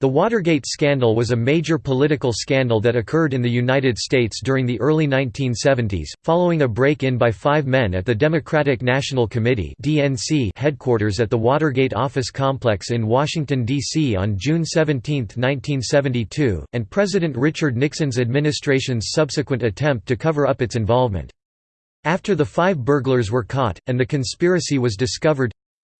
The Watergate scandal was a major political scandal that occurred in the United States during the early 1970s, following a break-in by five men at the Democratic National Committee headquarters at the Watergate office complex in Washington, D.C. on June 17, 1972, and President Richard Nixon's administration's subsequent attempt to cover up its involvement. After the five burglars were caught, and the conspiracy was discovered,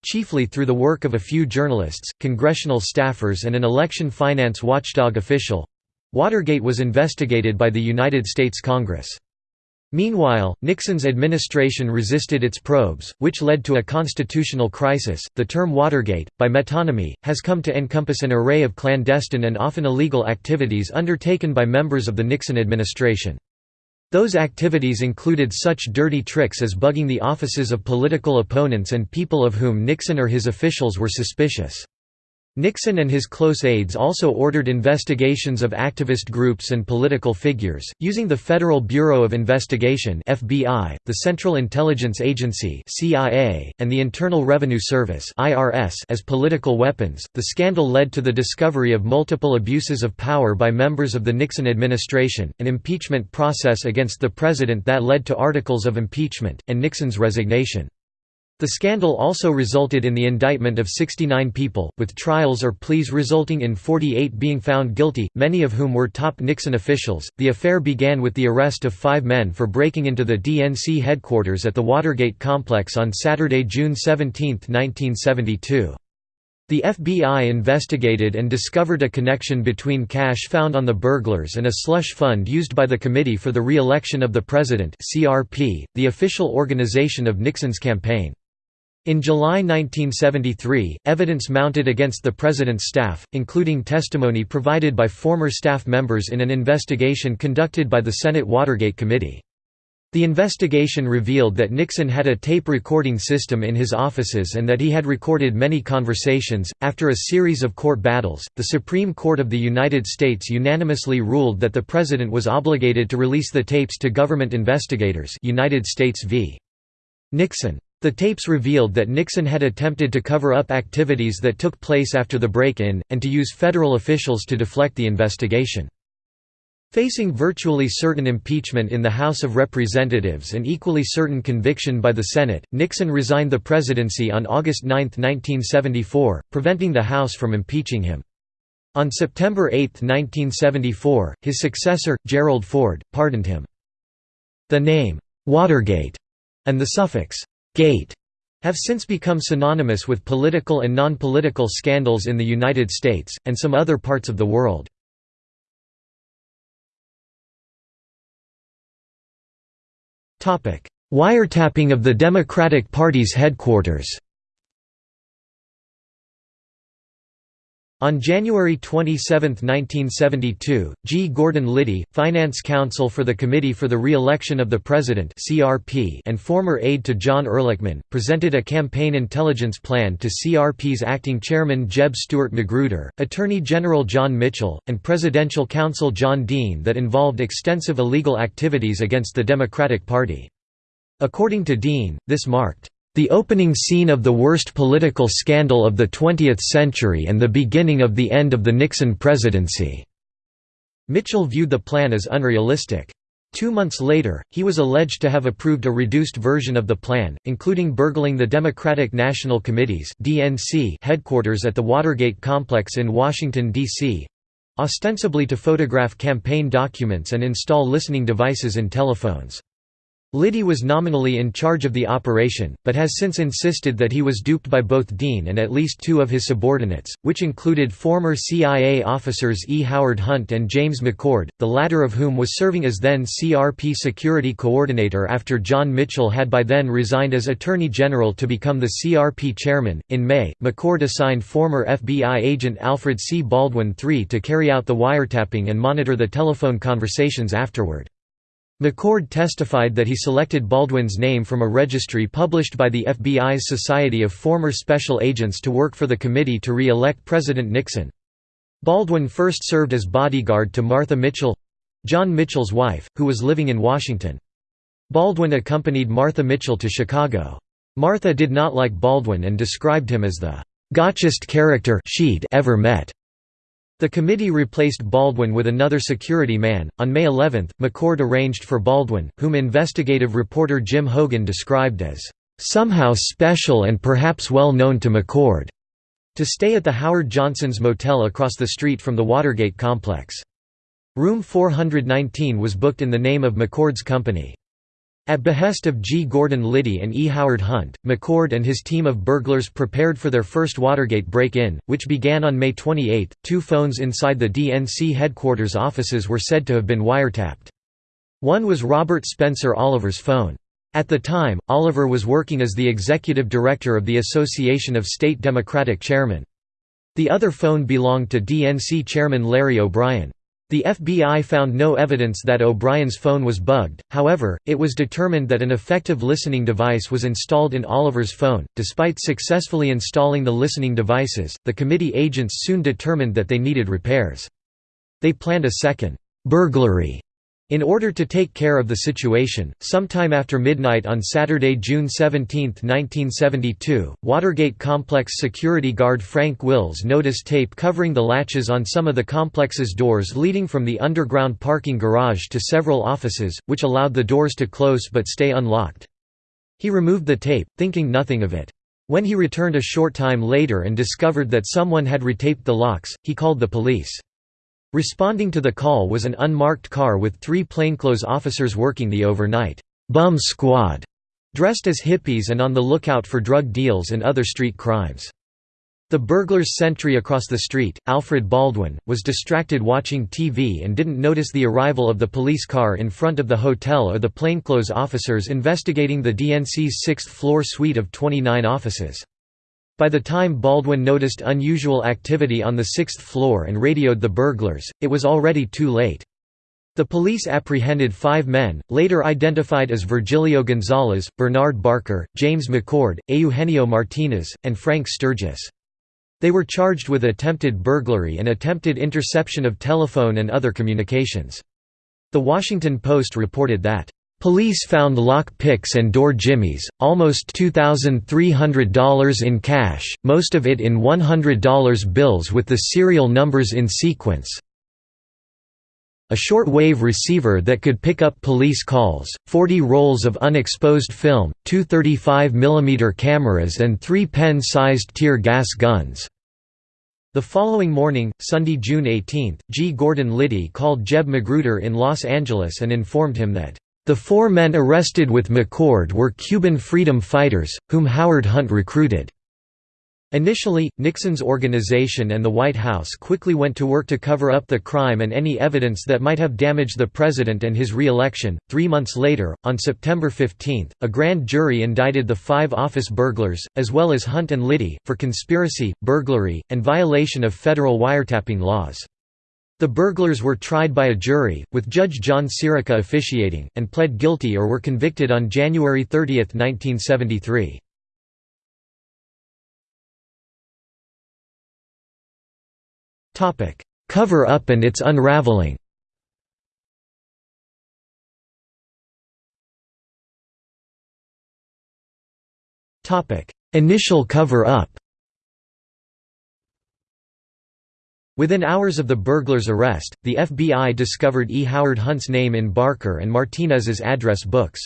chiefly through the work of a few journalists, congressional staffers and an election finance watchdog official. Watergate was investigated by the United States Congress. Meanwhile, Nixon's administration resisted its probes, which led to a constitutional crisis. The term Watergate, by metonymy, has come to encompass an array of clandestine and often illegal activities undertaken by members of the Nixon administration. Those activities included such dirty tricks as bugging the offices of political opponents and people of whom Nixon or his officials were suspicious. Nixon and his close aides also ordered investigations of activist groups and political figures, using the Federal Bureau of Investigation (FBI), the Central Intelligence Agency (CIA), and the Internal Revenue Service (IRS) as political weapons. The scandal led to the discovery of multiple abuses of power by members of the Nixon administration, an impeachment process against the president that led to articles of impeachment and Nixon's resignation. The scandal also resulted in the indictment of 69 people, with trials or pleas resulting in 48 being found guilty, many of whom were top Nixon officials. The affair began with the arrest of five men for breaking into the DNC headquarters at the Watergate complex on Saturday, June 17, 1972. The FBI investigated and discovered a connection between cash found on the burglars and a slush fund used by the Committee for the Re-election of the President (CRP), the official organization of Nixon's campaign. In July 1973, evidence mounted against the President's staff, including testimony provided by former staff members in an investigation conducted by the Senate Watergate Committee. The investigation revealed that Nixon had a tape recording system in his offices and that he had recorded many conversations. After a series of court battles, the Supreme Court of the United States unanimously ruled that the President was obligated to release the tapes to government investigators. United States v. Nixon. The tapes revealed that Nixon had attempted to cover up activities that took place after the break-in, and to use federal officials to deflect the investigation. Facing virtually certain impeachment in the House of Representatives and equally certain conviction by the Senate, Nixon resigned the presidency on August 9, 1974, preventing the House from impeaching him. On September 8, 1974, his successor, Gerald Ford, pardoned him. The name, Watergate, and the suffix, Gate have since become synonymous with political and non-political scandals in the United States, and some other parts of the world. Wiretapping of the Democratic Party's headquarters On January 27, 1972, G. Gordon Liddy, finance counsel for the Committee for the Re-election of the President and former aide to John Ehrlichman, presented a campaign intelligence plan to CRP's acting chairman Jeb Stuart Magruder, Attorney General John Mitchell, and Presidential counsel John Dean that involved extensive illegal activities against the Democratic Party. According to Dean, this marked the opening scene of the worst political scandal of the 20th century and the beginning of the end of the Nixon presidency." Mitchell viewed the plan as unrealistic. Two months later, he was alleged to have approved a reduced version of the plan, including burgling the Democratic National Committee's headquarters at the Watergate complex in Washington, D.C.—ostensibly to photograph campaign documents and install listening devices in telephones. Liddy was nominally in charge of the operation, but has since insisted that he was duped by both Dean and at least two of his subordinates, which included former CIA officers E. Howard Hunt and James McCord, the latter of whom was serving as then CRP security coordinator after John Mitchell had by then resigned as Attorney General to become the CRP chairman. In May, McCord assigned former FBI agent Alfred C. Baldwin III to carry out the wiretapping and monitor the telephone conversations afterward. McCord testified that he selected Baldwin's name from a registry published by the FBI's Society of Former Special Agents to work for the committee to re-elect President Nixon. Baldwin first served as bodyguard to Martha Mitchell—John Mitchell's wife, who was living in Washington. Baldwin accompanied Martha Mitchell to Chicago. Martha did not like Baldwin and described him as the gotchest character she'd ever met. The committee replaced Baldwin with another security man. On May 11, McCord arranged for Baldwin, whom investigative reporter Jim Hougan described as somehow special and perhaps well known to McCord, to stay at the Howard Johnson's motel across the street from the Watergate complex. Room 419 was booked in the name of McCord's company. At behest of G. Gordon Liddy and E. Howard Hunt, McCord and his team of burglars prepared for their first Watergate break-in, which began on May 28. Two phones inside the DNC headquarters offices were said to have been wiretapped. One was Robert Spencer Oliver's phone. At the time, Oliver was working as the executive director of the Association of State Democratic Chairmen. The other phone belonged to DNC chairman Larry O'Brien. The FBI found no evidence that O'Brien's phone was bugged, however, it was determined that an effective listening device was installed in Oliver's phone. Despite successfully installing the listening devices, the committee agents soon determined that they needed repairs. They planned a second burglary in order to take care of the situation, sometime after midnight on Saturday, June 17, 1972, Watergate Complex security guard Frank Wills noticed tape covering the latches on some of the complex's doors leading from the underground parking garage to several offices, which allowed the doors to close but stay unlocked. He removed the tape, thinking nothing of it. When he returned a short time later and discovered that someone had retaped the locks, he called the police. Responding to the call was an unmarked car with three plainclothes officers working the overnight «bum squad», dressed as hippies and on the lookout for drug deals and other street crimes. The burglar's sentry across the street, Alfred Baldwin, was distracted watching TV and didn't notice the arrival of the police car in front of the hotel or the plainclothes officers investigating the DNC's sixth-floor suite of 29 offices. By the time Baldwin noticed unusual activity on the sixth floor and radioed the burglars, it was already too late. The police apprehended five men, later identified as Virgilio Gonzalez, Bernard Barker, James McCord, Eugenio Martinez, and Frank Sturgis. They were charged with attempted burglary and attempted interception of telephone and other communications. The Washington Post reported that Police found lock picks and door jimmies, almost $2,300 in cash, most of it in $100 bills with the serial numbers in sequence. A short-wave receiver that could pick up police calls, 40 rolls of unexposed film, two 35 mm cameras and three pen-sized tear gas guns. The following morning, Sunday, June 18, G. Gordon Liddy called Jeb Magruder in Los Angeles and informed him that the four men arrested with McCord were Cuban freedom fighters, whom Howard Hunt recruited. Initially, Nixon's organization and the White House quickly went to work to cover up the crime and any evidence that might have damaged the president and his re-election. Three months later, on September 15, a grand jury indicted the five office burglars, as well as Hunt and Liddy, for conspiracy, burglary, and violation of federal wiretapping laws. The burglars were tried by a jury, with Judge John Sirica officiating, and pled guilty or were convicted on January 30, 1973. Cover-up and its unraveling Initial cover-up Within hours of the burglar's arrest, the FBI discovered E. Howard Hunt's name in Barker and Martinez's address books.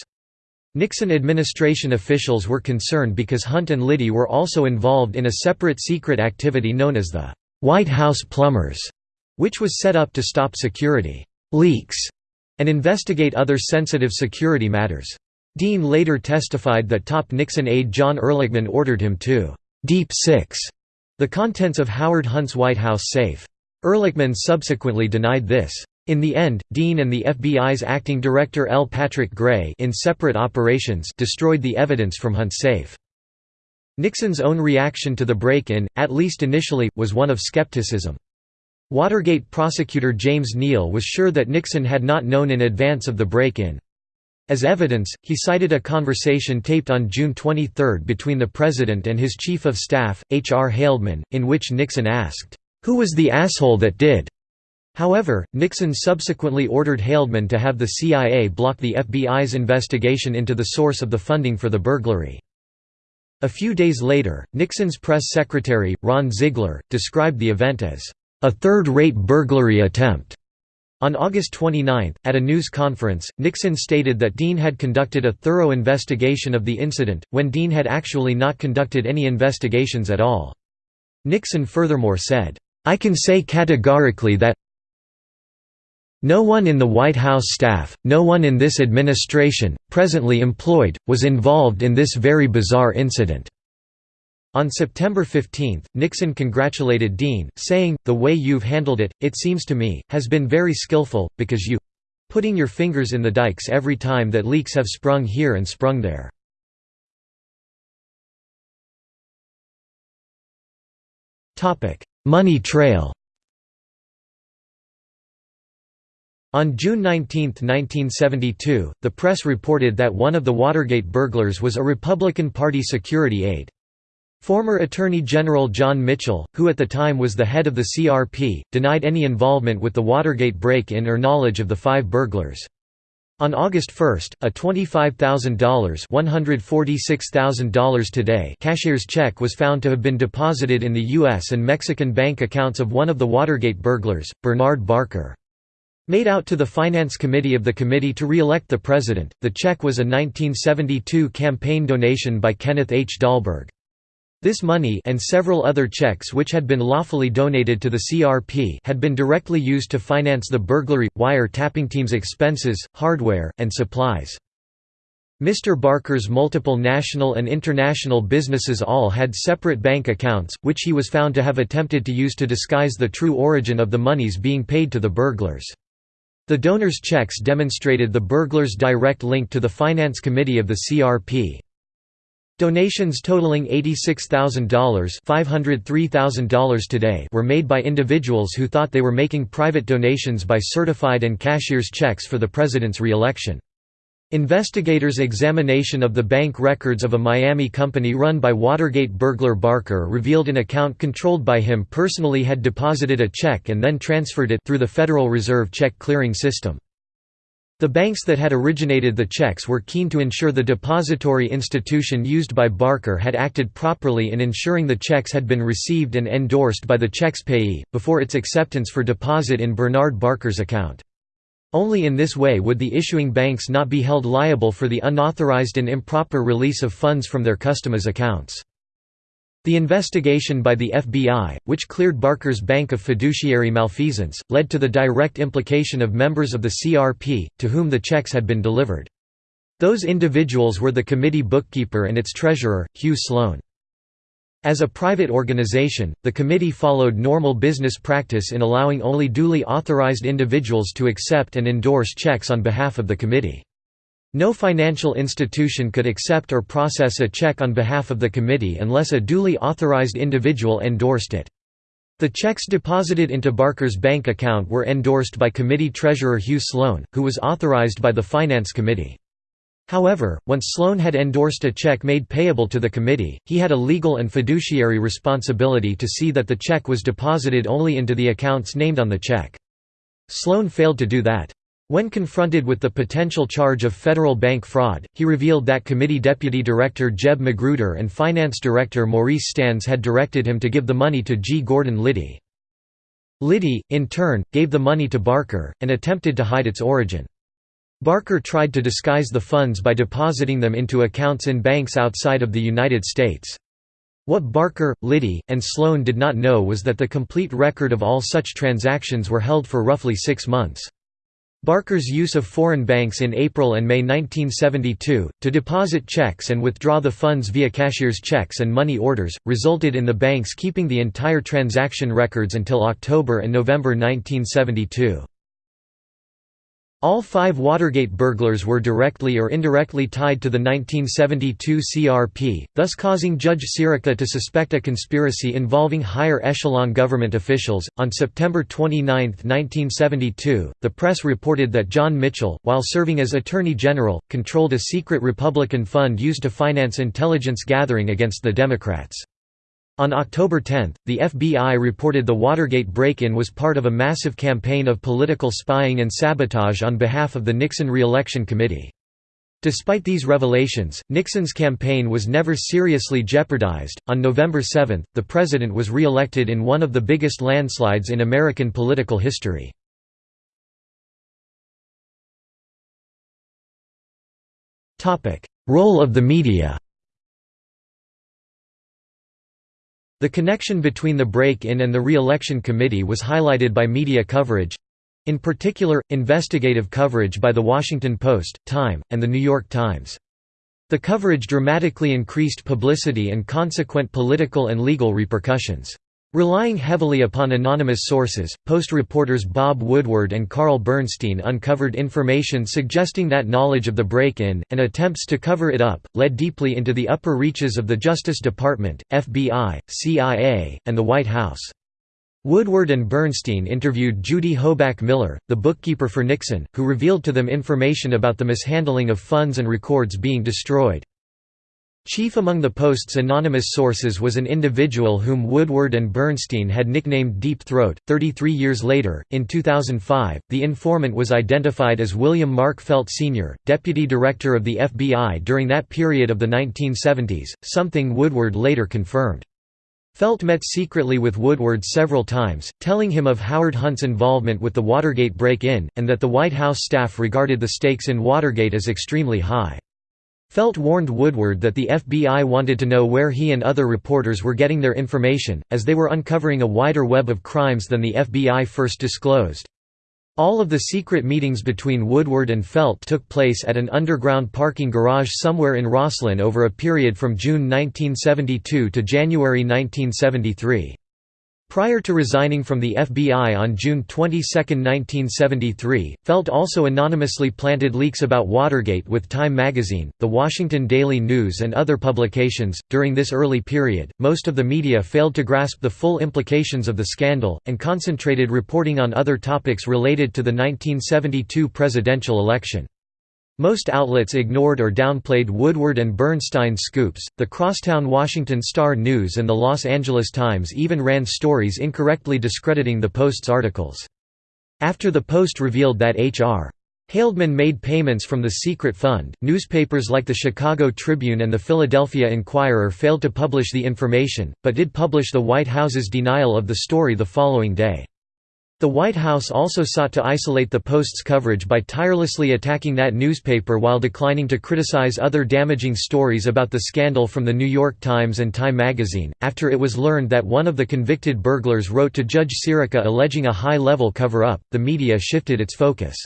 Nixon administration officials were concerned because Hunt and Liddy were also involved in a separate secret activity known as the White House Plumbers, which was set up to stop security leaks and investigate other sensitive security matters. Dean later testified that top Nixon aide John Ehrlichman ordered him to «deep six» The contents of Howard Hunt's White House safe. Ehrlichman subsequently denied this. In the end, Dean and the FBI's acting director L. Patrick Gray in separate operations destroyed the evidence from Hunt's safe. Nixon's own reaction to the break-in, at least initially, was one of skepticism. Watergate prosecutor James Neal was sure that Nixon had not known in advance of the break-in. As evidence, he cited a conversation taped on June 23 between the President and his Chief of Staff, H. R. Haldeman, in which Nixon asked, "'Who was the asshole that did?' However, Nixon subsequently ordered Haldeman to have the CIA block the FBI's investigation into the source of the funding for the burglary. A few days later, Nixon's press secretary, Ron Ziegler, described the event as a third-rate burglary attempt. On August 29, at a news conference, Nixon stated that Dean had conducted a thorough investigation of the incident, when Dean had actually not conducted any investigations at all. Nixon furthermore said, "'I can say categorically that no one in the White House staff, no one in this administration, presently employed, was involved in this very bizarre incident." On September 15, Nixon congratulated Dean, saying, The way you've handled it, it seems to me, has been very skillful, because you putting your fingers in the dikes every time that leaks have sprung here and sprung there. Money trail On June 19, 1972, the press reported that one of the Watergate burglars was a Republican Party security aide. Former Attorney General John Mitchell, who at the time was the head of the CRP, denied any involvement with the Watergate break-in or knowledge of the five burglars. On August 1, a $25,000 $146,000 today cashier's check was found to have been deposited in the U.S. and Mexican bank accounts of one of the Watergate burglars, Bernard Barker. Made out to the Finance Committee of the Committee to Re-elect the President, the check was a 1972 campaign donation by Kenneth H. Dahlberg. This money and several other checks which had been lawfully donated to the CRP had been directly used to finance the burglary, wire tapping team's expenses, hardware, and supplies. Mr. Barker's multiple national and international businesses all had separate bank accounts, which he was found to have attempted to use to disguise the true origin of the monies being paid to the burglars. The donors' checks demonstrated the burglars' direct link to the Finance Committee of the CRP. Donations totaling $86,000 $503,000 today were made by individuals who thought they were making private donations by certified and cashier's checks for the president's re-election. Investigators' examination of the bank records of a Miami company run by Watergate burglar Barker revealed an account controlled by him personally had deposited a check and then transferred it through the Federal Reserve check clearing system. The banks that had originated the checks were keen to ensure the depository institution used by Barker had acted properly in ensuring the checks had been received and endorsed by the check's payee, before its acceptance for deposit in Bernard Barker's account. Only in this way would the issuing banks not be held liable for the unauthorized and improper release of funds from their customers' accounts. The investigation by the FBI, which cleared Barker's bank of fiduciary malfeasance, led to the direct implication of members of the CRP, to whom the checks had been delivered. Those individuals were the committee bookkeeper and its treasurer, Hugh Sloan. As a private organization, the committee followed normal business practice in allowing only duly authorized individuals to accept and endorse checks on behalf of the committee. No financial institution could accept or process a check on behalf of the committee unless a duly authorized individual endorsed it. The checks deposited into Barker's bank account were endorsed by committee treasurer Hugh Sloan, who was authorized by the Finance Committee. However, once Sloan had endorsed a check made payable to the committee, he had a legal and fiduciary responsibility to see that the check was deposited only into the accounts named on the check. Sloan failed to do that. When confronted with the potential charge of federal bank fraud, he revealed that committee deputy director Jeb Magruder and finance director Maurice Stans had directed him to give the money to G. Gordon Liddy. Liddy, in turn, gave the money to Barker, and attempted to hide its origin. Barker tried to disguise the funds by depositing them into accounts in banks outside of the United States. What Barker, Liddy, and Sloan did not know was that the complete record of all such transactions were held for roughly six months. Barker's use of foreign banks in April and May 1972, to deposit checks and withdraw the funds via cashier's checks and money orders, resulted in the banks keeping the entire transaction records until October and November 1972. All five Watergate burglars were directly or indirectly tied to the 1972 CRP, thus causing Judge Sirica to suspect a conspiracy involving higher echelon government officials. On September 29, 1972, the press reported that John Mitchell, while serving as Attorney General, controlled a secret Republican fund used to finance intelligence gathering against the Democrats. On October 10, the FBI reported the Watergate break-in was part of a massive campaign of political spying and sabotage on behalf of the Nixon re-election committee. Despite these revelations, Nixon's campaign was never seriously jeopardized. On November 7, the president was re-elected in one of the biggest landslides in American political history. Topic: Role of the media. The connection between the break-in and the re-election committee was highlighted by media coverage, in particular, investigative coverage by The Washington Post, Time, and The New York Times. The coverage dramatically increased publicity and consequent political and legal repercussions. Relying heavily upon anonymous sources, Post reporters Bob Woodward and Carl Bernstein uncovered information suggesting that knowledge of the break-in, and attempts to cover it up, led deeply into the upper reaches of the Justice Department, FBI, CIA, and the White House. Woodward and Bernstein interviewed Judy Hoback Miller, the bookkeeper for Nixon, who revealed to them information about the mishandling of funds and records being destroyed. Chief among the Post's anonymous sources was an individual whom Woodward and Bernstein had nicknamed Deep Throat. Thirty-three years later, in 2005, the informant was identified as William Mark Felt Sr., deputy director of the FBI during that period of the 1970s, something Woodward later confirmed. Felt met secretly with Woodward several times, telling him of Howard Hunt's involvement with the Watergate break-in, and that the White House staff regarded the stakes in Watergate as extremely high. Felt warned Woodward that the FBI wanted to know where he and other reporters were getting their information, as they were uncovering a wider web of crimes than the FBI first disclosed. All of the secret meetings between Woodward and Felt took place at an underground parking garage somewhere in Rosslyn over a period from June 1972 to January 1973. Prior to resigning from the FBI on June 22, 1973, Felt also anonymously planted leaks about Watergate with Time magazine, The Washington Daily News, and other publications. During this early period, most of the media failed to grasp the full implications of the scandal, and concentrated reporting on other topics related to the 1972 presidential election. Most outlets ignored or downplayed Woodward and Bernstein's scoops. The crosstown Washington Star News and the Los Angeles Times even ran stories incorrectly discrediting the Post's articles. After the Post revealed that H.R. Haldeman made payments from the secret fund, newspapers like the Chicago Tribune and the Philadelphia Inquirer failed to publish the information, but did publish the White House's denial of the story the following day. The White House also sought to isolate the Post's coverage by tirelessly attacking that newspaper while declining to criticize other damaging stories about the scandal from the New York Times and Time magazine. After it was learned that one of the convicted burglars wrote to Judge Sirica alleging a high level cover up, the media shifted its focus.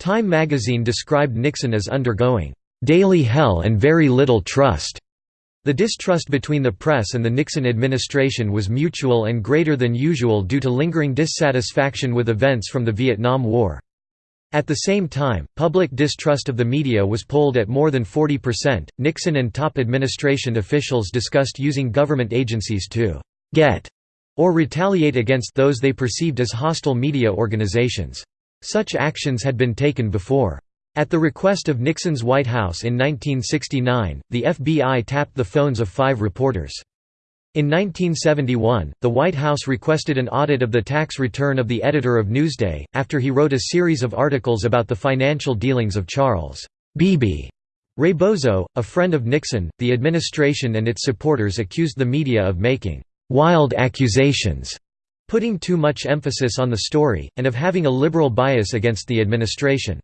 Time magazine described Nixon as undergoing daily hell and very little trust. The distrust between the press and the Nixon administration was mutual and greater than usual due to lingering dissatisfaction with events from the Vietnam War. At the same time, public distrust of the media was polled at more than 40%. Nixon and top administration officials discussed using government agencies to get or retaliate against those they perceived as hostile media organizations. Such actions had been taken before. At the request of Nixon's White House in 1969, the FBI tapped the phones of five reporters. In 1971, the White House requested an audit of the tax return of the editor of Newsday, after he wrote a series of articles about the financial dealings of Charles Bebe Rebozo, a friend of Nixon. The administration and its supporters accused the media of making wild accusations, putting too much emphasis on the story, and of having a liberal bias against the administration.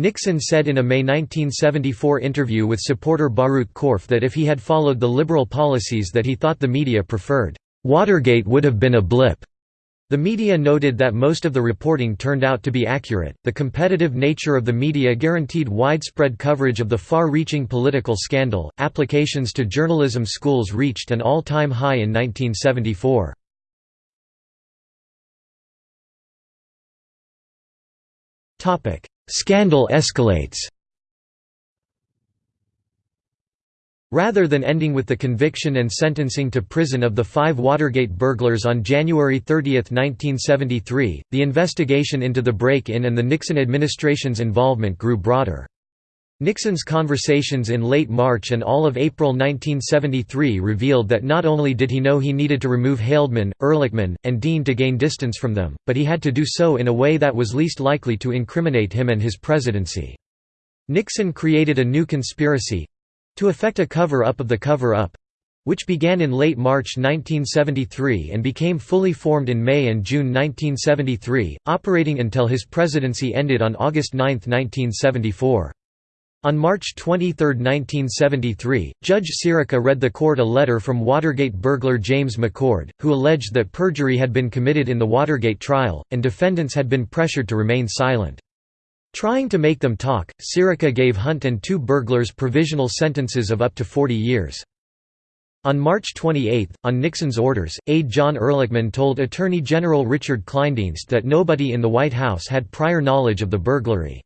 Nixon said in a May 1974 interview with supporter Baruch Korf that if he had followed the liberal policies that he thought the media preferred, "...Watergate would have been a blip." The media noted that most of the reporting turned out to be accurate. The competitive nature of the media guaranteed widespread coverage of the far reaching political scandal. Applications to journalism schools reached an all time high in 1974. Scandal escalates Rather than ending with the conviction and sentencing to prison of the five Watergate burglars on January 30, 1973, the investigation into the break-in and the Nixon administration's involvement grew broader. Nixon's conversations in late March and all of April 1973 revealed that not only did he know he needed to remove Haldeman, Ehrlichman, and Dean to gain distance from them, but he had to do so in a way that was least likely to incriminate him and his presidency. Nixon created a new conspiracy—to effect a cover-up of the cover-up—which began in late March 1973 and became fully formed in May and June 1973, operating until his presidency ended on August 9, 1974. On March 23, 1973, Judge Sirica read the court a letter from Watergate burglar James McCord, who alleged that perjury had been committed in the Watergate trial, and defendants had been pressured to remain silent. Trying to make them talk, Sirica gave Hunt and two burglars provisional sentences of up to 40 years. On March 28, on Nixon's orders, aide John Ehrlichman told Attorney General Richard Kleindienst that nobody in the White House had prior knowledge of the burglary.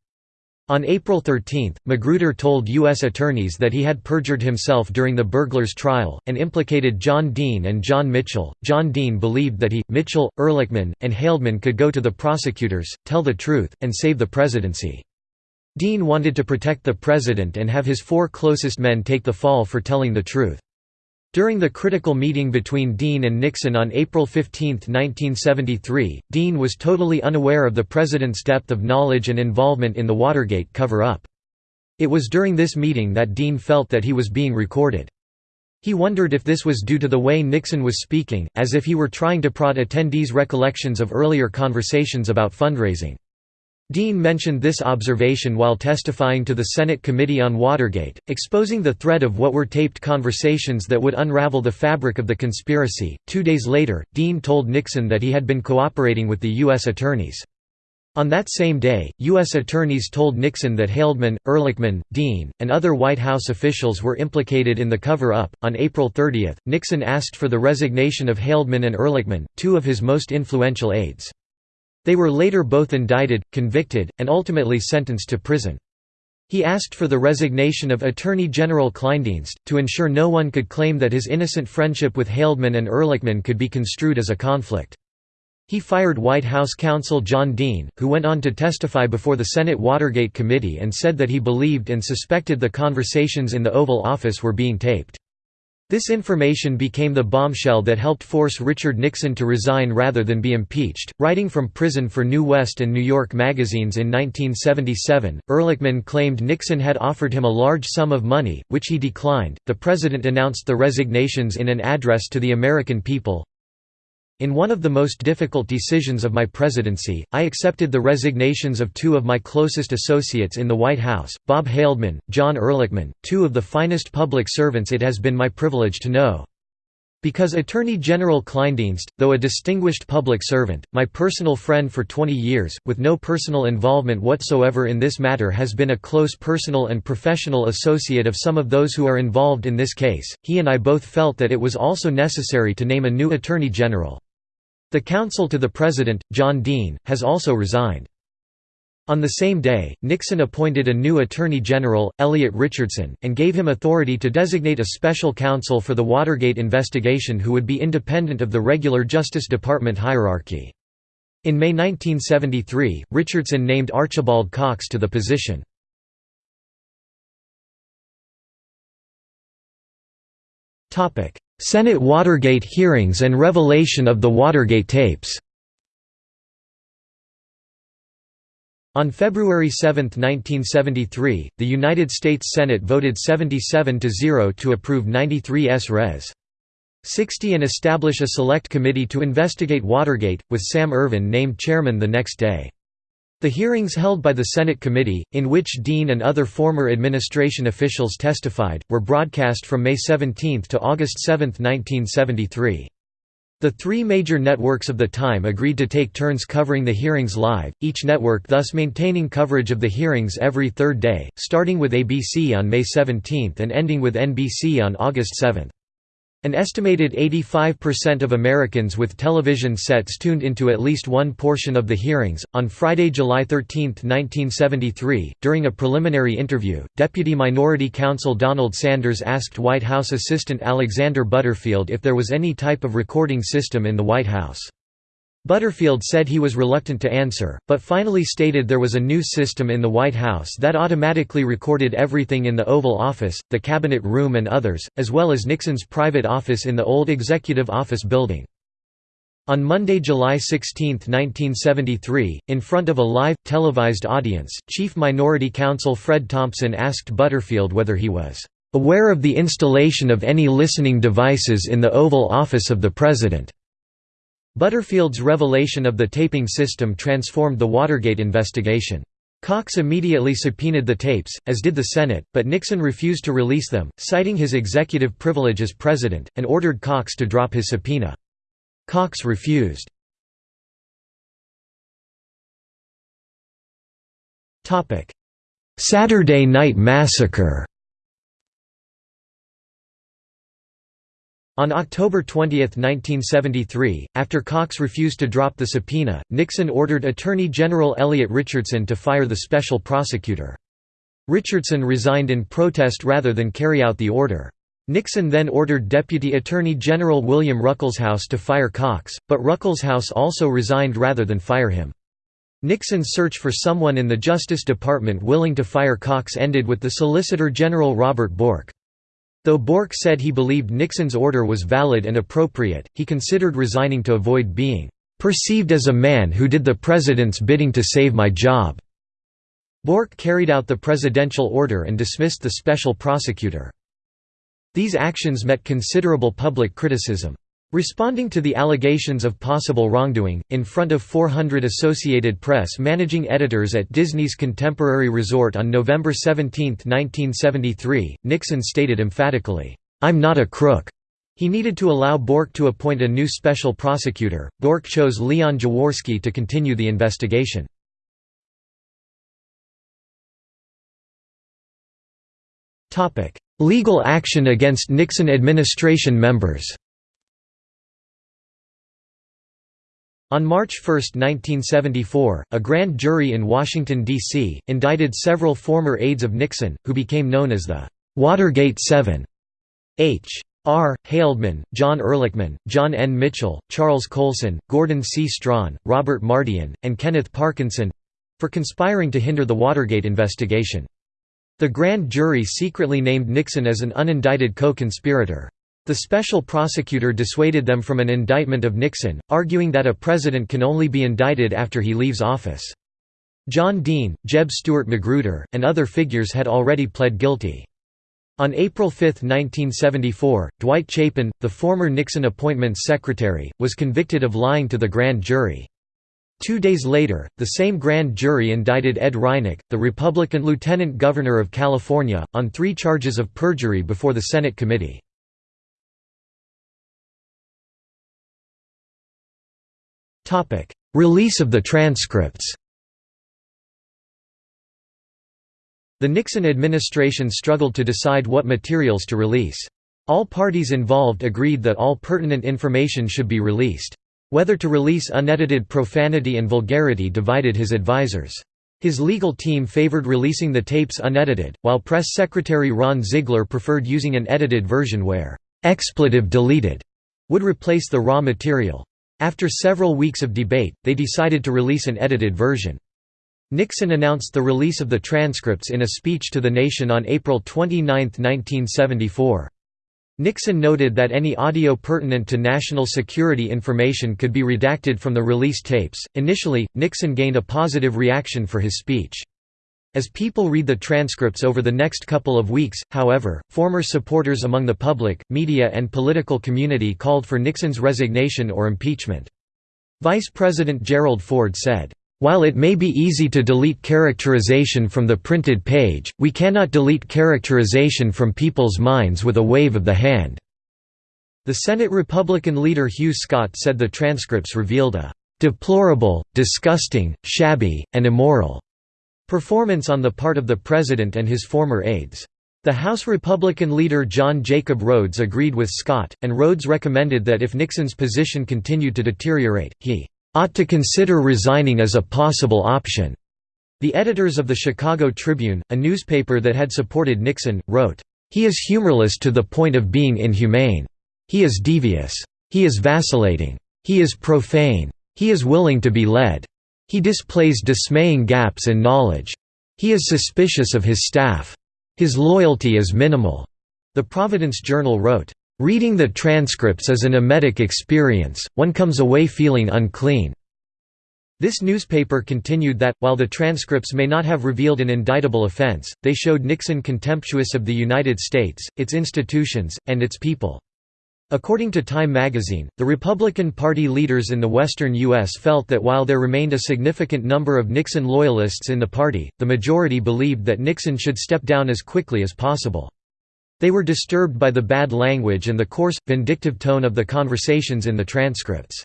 On April 13, Magruder told U.S. attorneys that he had perjured himself during the burglars' trial, and implicated John Dean and John Mitchell. John Dean believed that he, Mitchell, Ehrlichman, and Haldeman could go to the prosecutors, tell the truth, and save the presidency. Dean wanted to protect the president and have his four closest men take the fall for telling the truth. During the critical meeting between Dean and Nixon on April 15, 1973, Dean was totally unaware of the president's depth of knowledge and involvement in the Watergate cover-up. It was during this meeting that Dean felt that he was being recorded. He wondered if this was due to the way Nixon was speaking, as if he were trying to prod attendees' recollections of earlier conversations about fundraising. Dean mentioned this observation while testifying to the Senate Committee on Watergate, exposing the thread of what were taped conversations that would unravel the fabric of the conspiracy. Two days later, Dean told Nixon that he had been cooperating with the U.S. attorneys. On that same day, U.S. attorneys told Nixon that Haldeman, Ehrlichman, Dean, and other White House officials were implicated in the cover up. On April 30, Nixon asked for the resignation of Haldeman and Ehrlichman, two of his most influential aides. They were later both indicted, convicted, and ultimately sentenced to prison. He asked for the resignation of Attorney General Kleindienst, to ensure no one could claim that his innocent friendship with Haldeman and Ehrlichman could be construed as a conflict. He fired White House counsel John Dean, who went on to testify before the Senate Watergate Committee and said that he believed and suspected the conversations in the Oval Office were being taped. This information became the bombshell that helped force Richard Nixon to resign rather than be impeached. Writing from prison for New West and New York magazines in 1977, Ehrlichman claimed Nixon had offered him a large sum of money, which he declined. The president announced the resignations in an address to the American people. In one of the most difficult decisions of my presidency, I accepted the resignations of two of my closest associates in the White House, Bob Haldeman, John Ehrlichman, two of the finest public servants it has been my privilege to know. Because Attorney General Kleindienst, though a distinguished public servant, my personal friend for 20 years, with no personal involvement whatsoever in this matter has been a close personal and professional associate of some of those who are involved in this case, he and I both felt that it was also necessary to name a new Attorney General. The counsel to the President, John Dean, has also resigned. On the same day, Nixon appointed a new Attorney General, Elliot Richardson, and gave him authority to designate a special counsel for the Watergate investigation who would be independent of the regular Justice Department hierarchy. In May 1973, Richardson named Archibald Cox to the position. Senate Watergate hearings and revelation of the Watergate tapes On February 7, 1973, the United States Senate voted 77 to 0 to approve 93 S. Res. 60 and establish a select committee to investigate Watergate, with Sam Ervin named chairman the next day. The hearings held by the Senate committee, in which Dean and other former administration officials testified, were broadcast from May 17 to August 7, 1973. The three major networks of the time agreed to take turns covering the hearings live, each network thus maintaining coverage of the hearings every third day, starting with ABC on May 17 and ending with NBC on August 7. An estimated 85% of Americans with television sets tuned into at least one portion of the hearings. On Friday, July 13, 1973, during a preliminary interview, Deputy Minority Counsel Donald Sanders asked White House Assistant Alexander Butterfield if there was any type of recording system in the White House. Butterfield said he was reluctant to answer, but finally stated there was a new system in the White House that automatically recorded everything in the Oval Office, the Cabinet Room and others, as well as Nixon's private office in the old Executive Office building. On Monday, July 16, 1973, in front of a live, televised audience, Chief Minority Counsel Fred Thompson asked Butterfield whether he was "...aware of the installation of any listening devices in the Oval Office of the President." Butterfield's revelation of the taping system transformed the Watergate investigation. Cox immediately subpoenaed the tapes, as did the Senate, but Nixon refused to release them, citing his executive privilege as president, and ordered Cox to drop his subpoena. Cox refused. Saturday Night Massacre On October 20, 1973, after Cox refused to drop the subpoena, Nixon ordered Attorney General Elliot Richardson to fire the special prosecutor. Richardson resigned in protest rather than carry out the order. Nixon then ordered Deputy Attorney General William Ruckelshaus to fire Cox, but Ruckelshaus also resigned rather than fire him. Nixon's search for someone in the Justice Department willing to fire Cox ended with the Solicitor General Robert Bork. Though Bork said he believed Nixon's order was valid and appropriate, he considered resigning to avoid being "...perceived as a man who did the president's bidding to save my job." Bork carried out the presidential order and dismissed the special prosecutor. These actions met considerable public criticism. Responding to the allegations of possible wrongdoing, in front of 400 Associated Press managing editors at Disney's Contemporary Resort on November 17, 1973, Nixon stated emphatically, "'I'm not a crook'." He needed to allow Bork to appoint a new special prosecutor. Bork chose Leon Jaworski to continue the investigation. Legal action against Nixon administration members On March 1, 1974, a grand jury in Washington, D.C., indicted several former aides of Nixon, who became known as the Watergate Seven. H. R. Haldeman, John Ehrlichman, John N. Mitchell, Charles Colson, Gordon C. Strachan, Robert Mardian, and Kenneth Parkinson—for conspiring to hinder the Watergate investigation. The grand jury secretly named Nixon as an unindicted co-conspirator. The special prosecutor dissuaded them from an indictment of Nixon, arguing that a president can only be indicted after he leaves office. John Dean, Jeb Stuart Magruder, and other figures had already pled guilty. On April 5, 1974, Dwight Chapin, the former Nixon Appointments Secretary, was convicted of lying to the grand jury. Two days later, the same grand jury indicted Ed Reinecke, the Republican lieutenant governor of California, on three charges of perjury before the Senate committee. Release of the transcripts The Nixon administration struggled to decide what materials to release. All parties involved agreed that all pertinent information should be released. Whether to release unedited profanity and vulgarity divided his advisers. His legal team favored releasing the tapes unedited, while press secretary Ron Ziegler preferred using an edited version where «expletive deleted» would replace the raw material. After several weeks of debate, they decided to release an edited version. Nixon announced the release of the transcripts in a speech to the nation on April 29, 1974. Nixon noted that any audio pertinent to national security information could be redacted from the release tapes. Initially, Nixon gained a positive reaction for his speech. As people read the transcripts over the next couple of weeks, however, former supporters among the public, media and political community called for Nixon's resignation or impeachment. Vice President Gerald Ford said, while it may be easy to delete characterization from the printed page, we cannot delete characterization from people's minds with a wave of the hand." The Senate Republican leader Hugh Scott said the transcripts revealed a "...deplorable, disgusting, shabby, and immoral." Performance on the part of the president and his former aides. The House Republican leader John Jacob Rhodes agreed with Scott, and Rhodes recommended that if Nixon's position continued to deteriorate, he ought to consider resigning as a possible option. The editors of the Chicago Tribune, a newspaper that had supported Nixon, wrote, He is humorless to the point of being inhumane. He is devious. He is vacillating. He is profane. He is willing to be led. He displays dismaying gaps in knowledge. He is suspicious of his staff. His loyalty is minimal. The Providence Journal wrote, Reading the transcripts is an emetic experience, one comes away feeling unclean. This newspaper continued that, while the transcripts may not have revealed an indictable offense, they showed Nixon contemptuous of the United States, its institutions, and its people. According to Time magazine, the Republican Party leaders in the western U.S. felt that while there remained a significant number of Nixon loyalists in the party, the majority believed that Nixon should step down as quickly as possible. They were disturbed by the bad language and the coarse, vindictive tone of the conversations in the transcripts.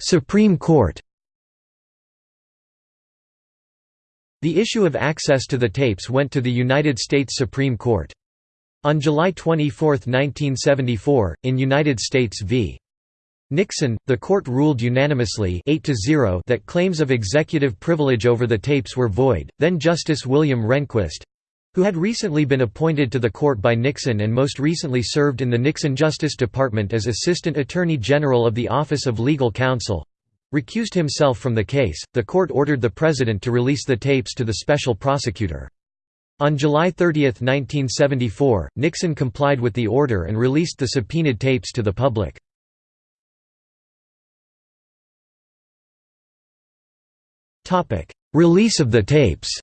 Supreme Court The issue of access to the tapes went to the United States Supreme Court. On July 24, 1974, in United States v. Nixon, the court ruled unanimously 8 that claims of executive privilege over the tapes were void. Then Justice William Rehnquist who had recently been appointed to the court by Nixon and most recently served in the Nixon Justice Department as Assistant Attorney General of the Office of Legal Counsel recused himself from the case. The court ordered the president to release the tapes to the special prosecutor. On July 30, 1974, Nixon complied with the order and released the subpoenaed tapes to the public. Release of the tapes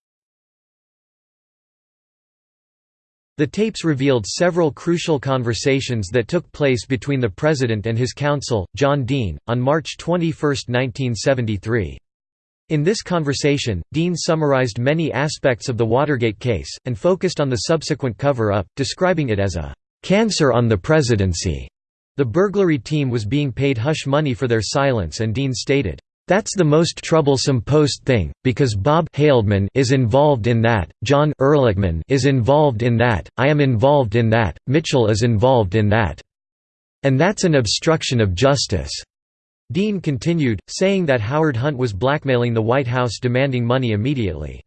The tapes revealed several crucial conversations that took place between the President and his counsel, John Dean, on March 21, 1973. In this conversation, Dean summarized many aspects of the Watergate case, and focused on the subsequent cover-up, describing it as a "...cancer on the presidency." The burglary team was being paid hush money for their silence and Dean stated, that's the most troublesome post thing, because Bob Haldeman is involved in that, John Ehrlichman is involved in that, I am involved in that, Mitchell is involved in that. And that's an obstruction of justice." Dean continued, saying that Howard Hunt was blackmailing the White House demanding money immediately.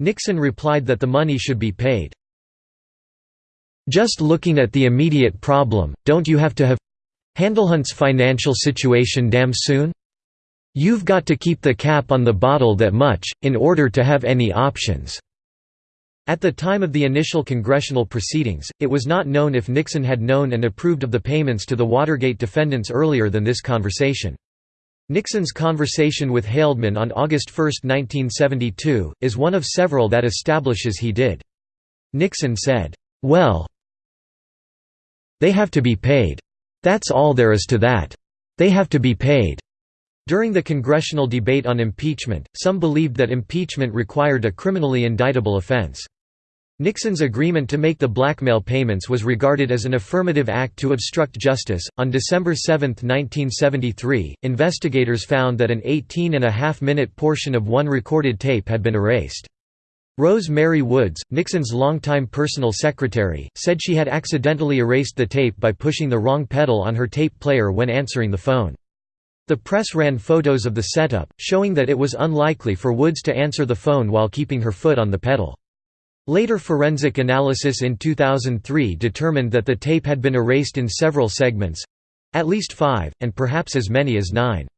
Nixon replied that the money should be paid. Just looking at the immediate problem, don't you have to have handle Hunt's financial situation damn soon? You've got to keep the cap on the bottle that much, in order to have any options." At the time of the initial congressional proceedings, it was not known if Nixon had known and approved of the payments to the Watergate defendants earlier than this conversation. Nixon's conversation with Haldeman on August 1, 1972, is one of several that establishes he did. Nixon said, "'Well they have to be paid. That's all there is to that. They have to be paid.' During the congressional debate on impeachment, some believed that impeachment required a criminally indictable offense. Nixon's agreement to make the blackmail payments was regarded as an affirmative act to obstruct justice. On December 7, 1973, investigators found that an 18 and a half minute portion of one recorded tape had been erased. Rose Mary Woods, Nixon's longtime personal secretary, said she had accidentally erased the tape by pushing the wrong pedal on her tape player when answering the phone. The press ran photos of the setup, showing that it was unlikely for Woods to answer the phone while keeping her foot on the pedal. Later forensic analysis in 2003 determined that the tape had been erased in several segments—at least five, and perhaps as many as nine.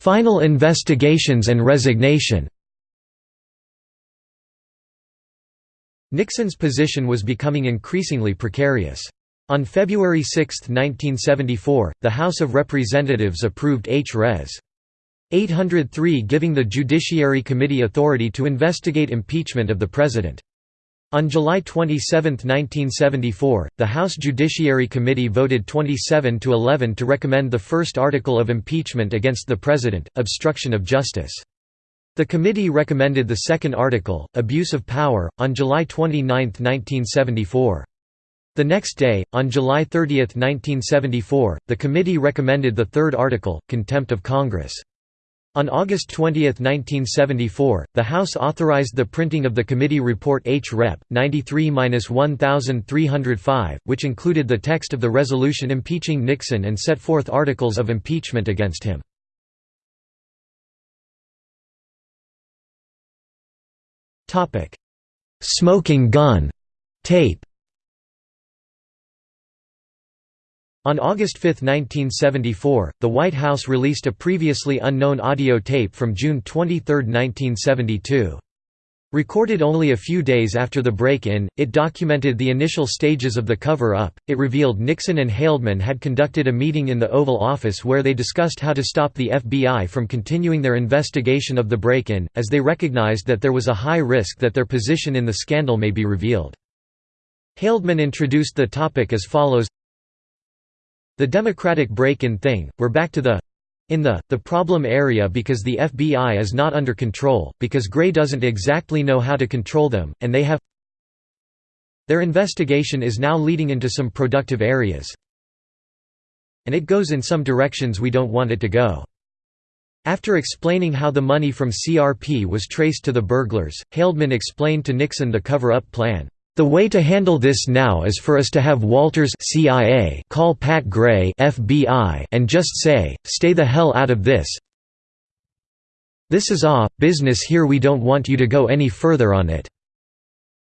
Final investigations and resignation Nixon's position was becoming increasingly precarious. On February 6, 1974, the House of Representatives approved H. Res. 803 giving the Judiciary Committee authority to investigate impeachment of the President. On July 27, 1974, the House Judiciary Committee voted 27 to 11 to recommend the first article of impeachment against the President, obstruction of justice. The committee recommended the second article, Abuse of Power, on July 29, 1974. The next day, on July 30, 1974, the committee recommended the third article, Contempt of Congress. On August 20, 1974, the House authorized the printing of the committee report H. Rep. 93-1305, which included the text of the resolution impeaching Nixon and set forth articles of impeachment against him. Smoking gun. Tape. On August 5, 1974, the White House released a previously unknown audio tape from June 23, 1972. Recorded only a few days after the break-in, it documented the initial stages of the cover-up. It revealed Nixon and Haldeman had conducted a meeting in the Oval Office where they discussed how to stop the FBI from continuing their investigation of the break-in, as they recognized that there was a high risk that their position in the scandal may be revealed. Haldeman introduced the topic as follows The Democratic break-in thing, we're back to the in the, the problem area because the FBI is not under control, because Gray doesn't exactly know how to control them, and they have Their investigation is now leading into some productive areas. And it goes in some directions we don't want it to go. After explaining how the money from CRP was traced to the burglars, Haldeman explained to Nixon the cover-up plan. The way to handle this now is for us to have Walters CIA call Pat Gray FBI and just say, stay the hell out of this. This is ah, business here we don't want you to go any further on it.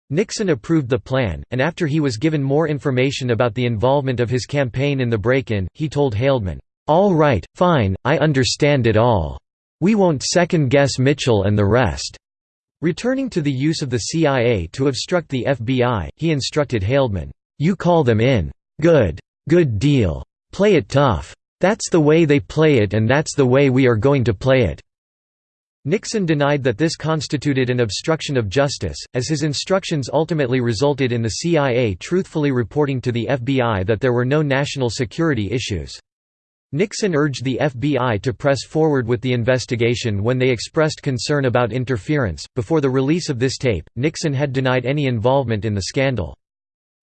Nixon approved the plan, and after he was given more information about the involvement of his campaign in the break-in, he told Haldeman, "'All right, fine, I understand it all. We won't second-guess Mitchell and the rest. Returning to the use of the CIA to obstruct the FBI, he instructed Haldeman, "'You call them in. Good. Good deal. Play it tough. That's the way they play it and that's the way we are going to play it.'" Nixon denied that this constituted an obstruction of justice, as his instructions ultimately resulted in the CIA truthfully reporting to the FBI that there were no national security issues. Nixon urged the FBI to press forward with the investigation when they expressed concern about interference. Before the release of this tape, Nixon had denied any involvement in the scandal.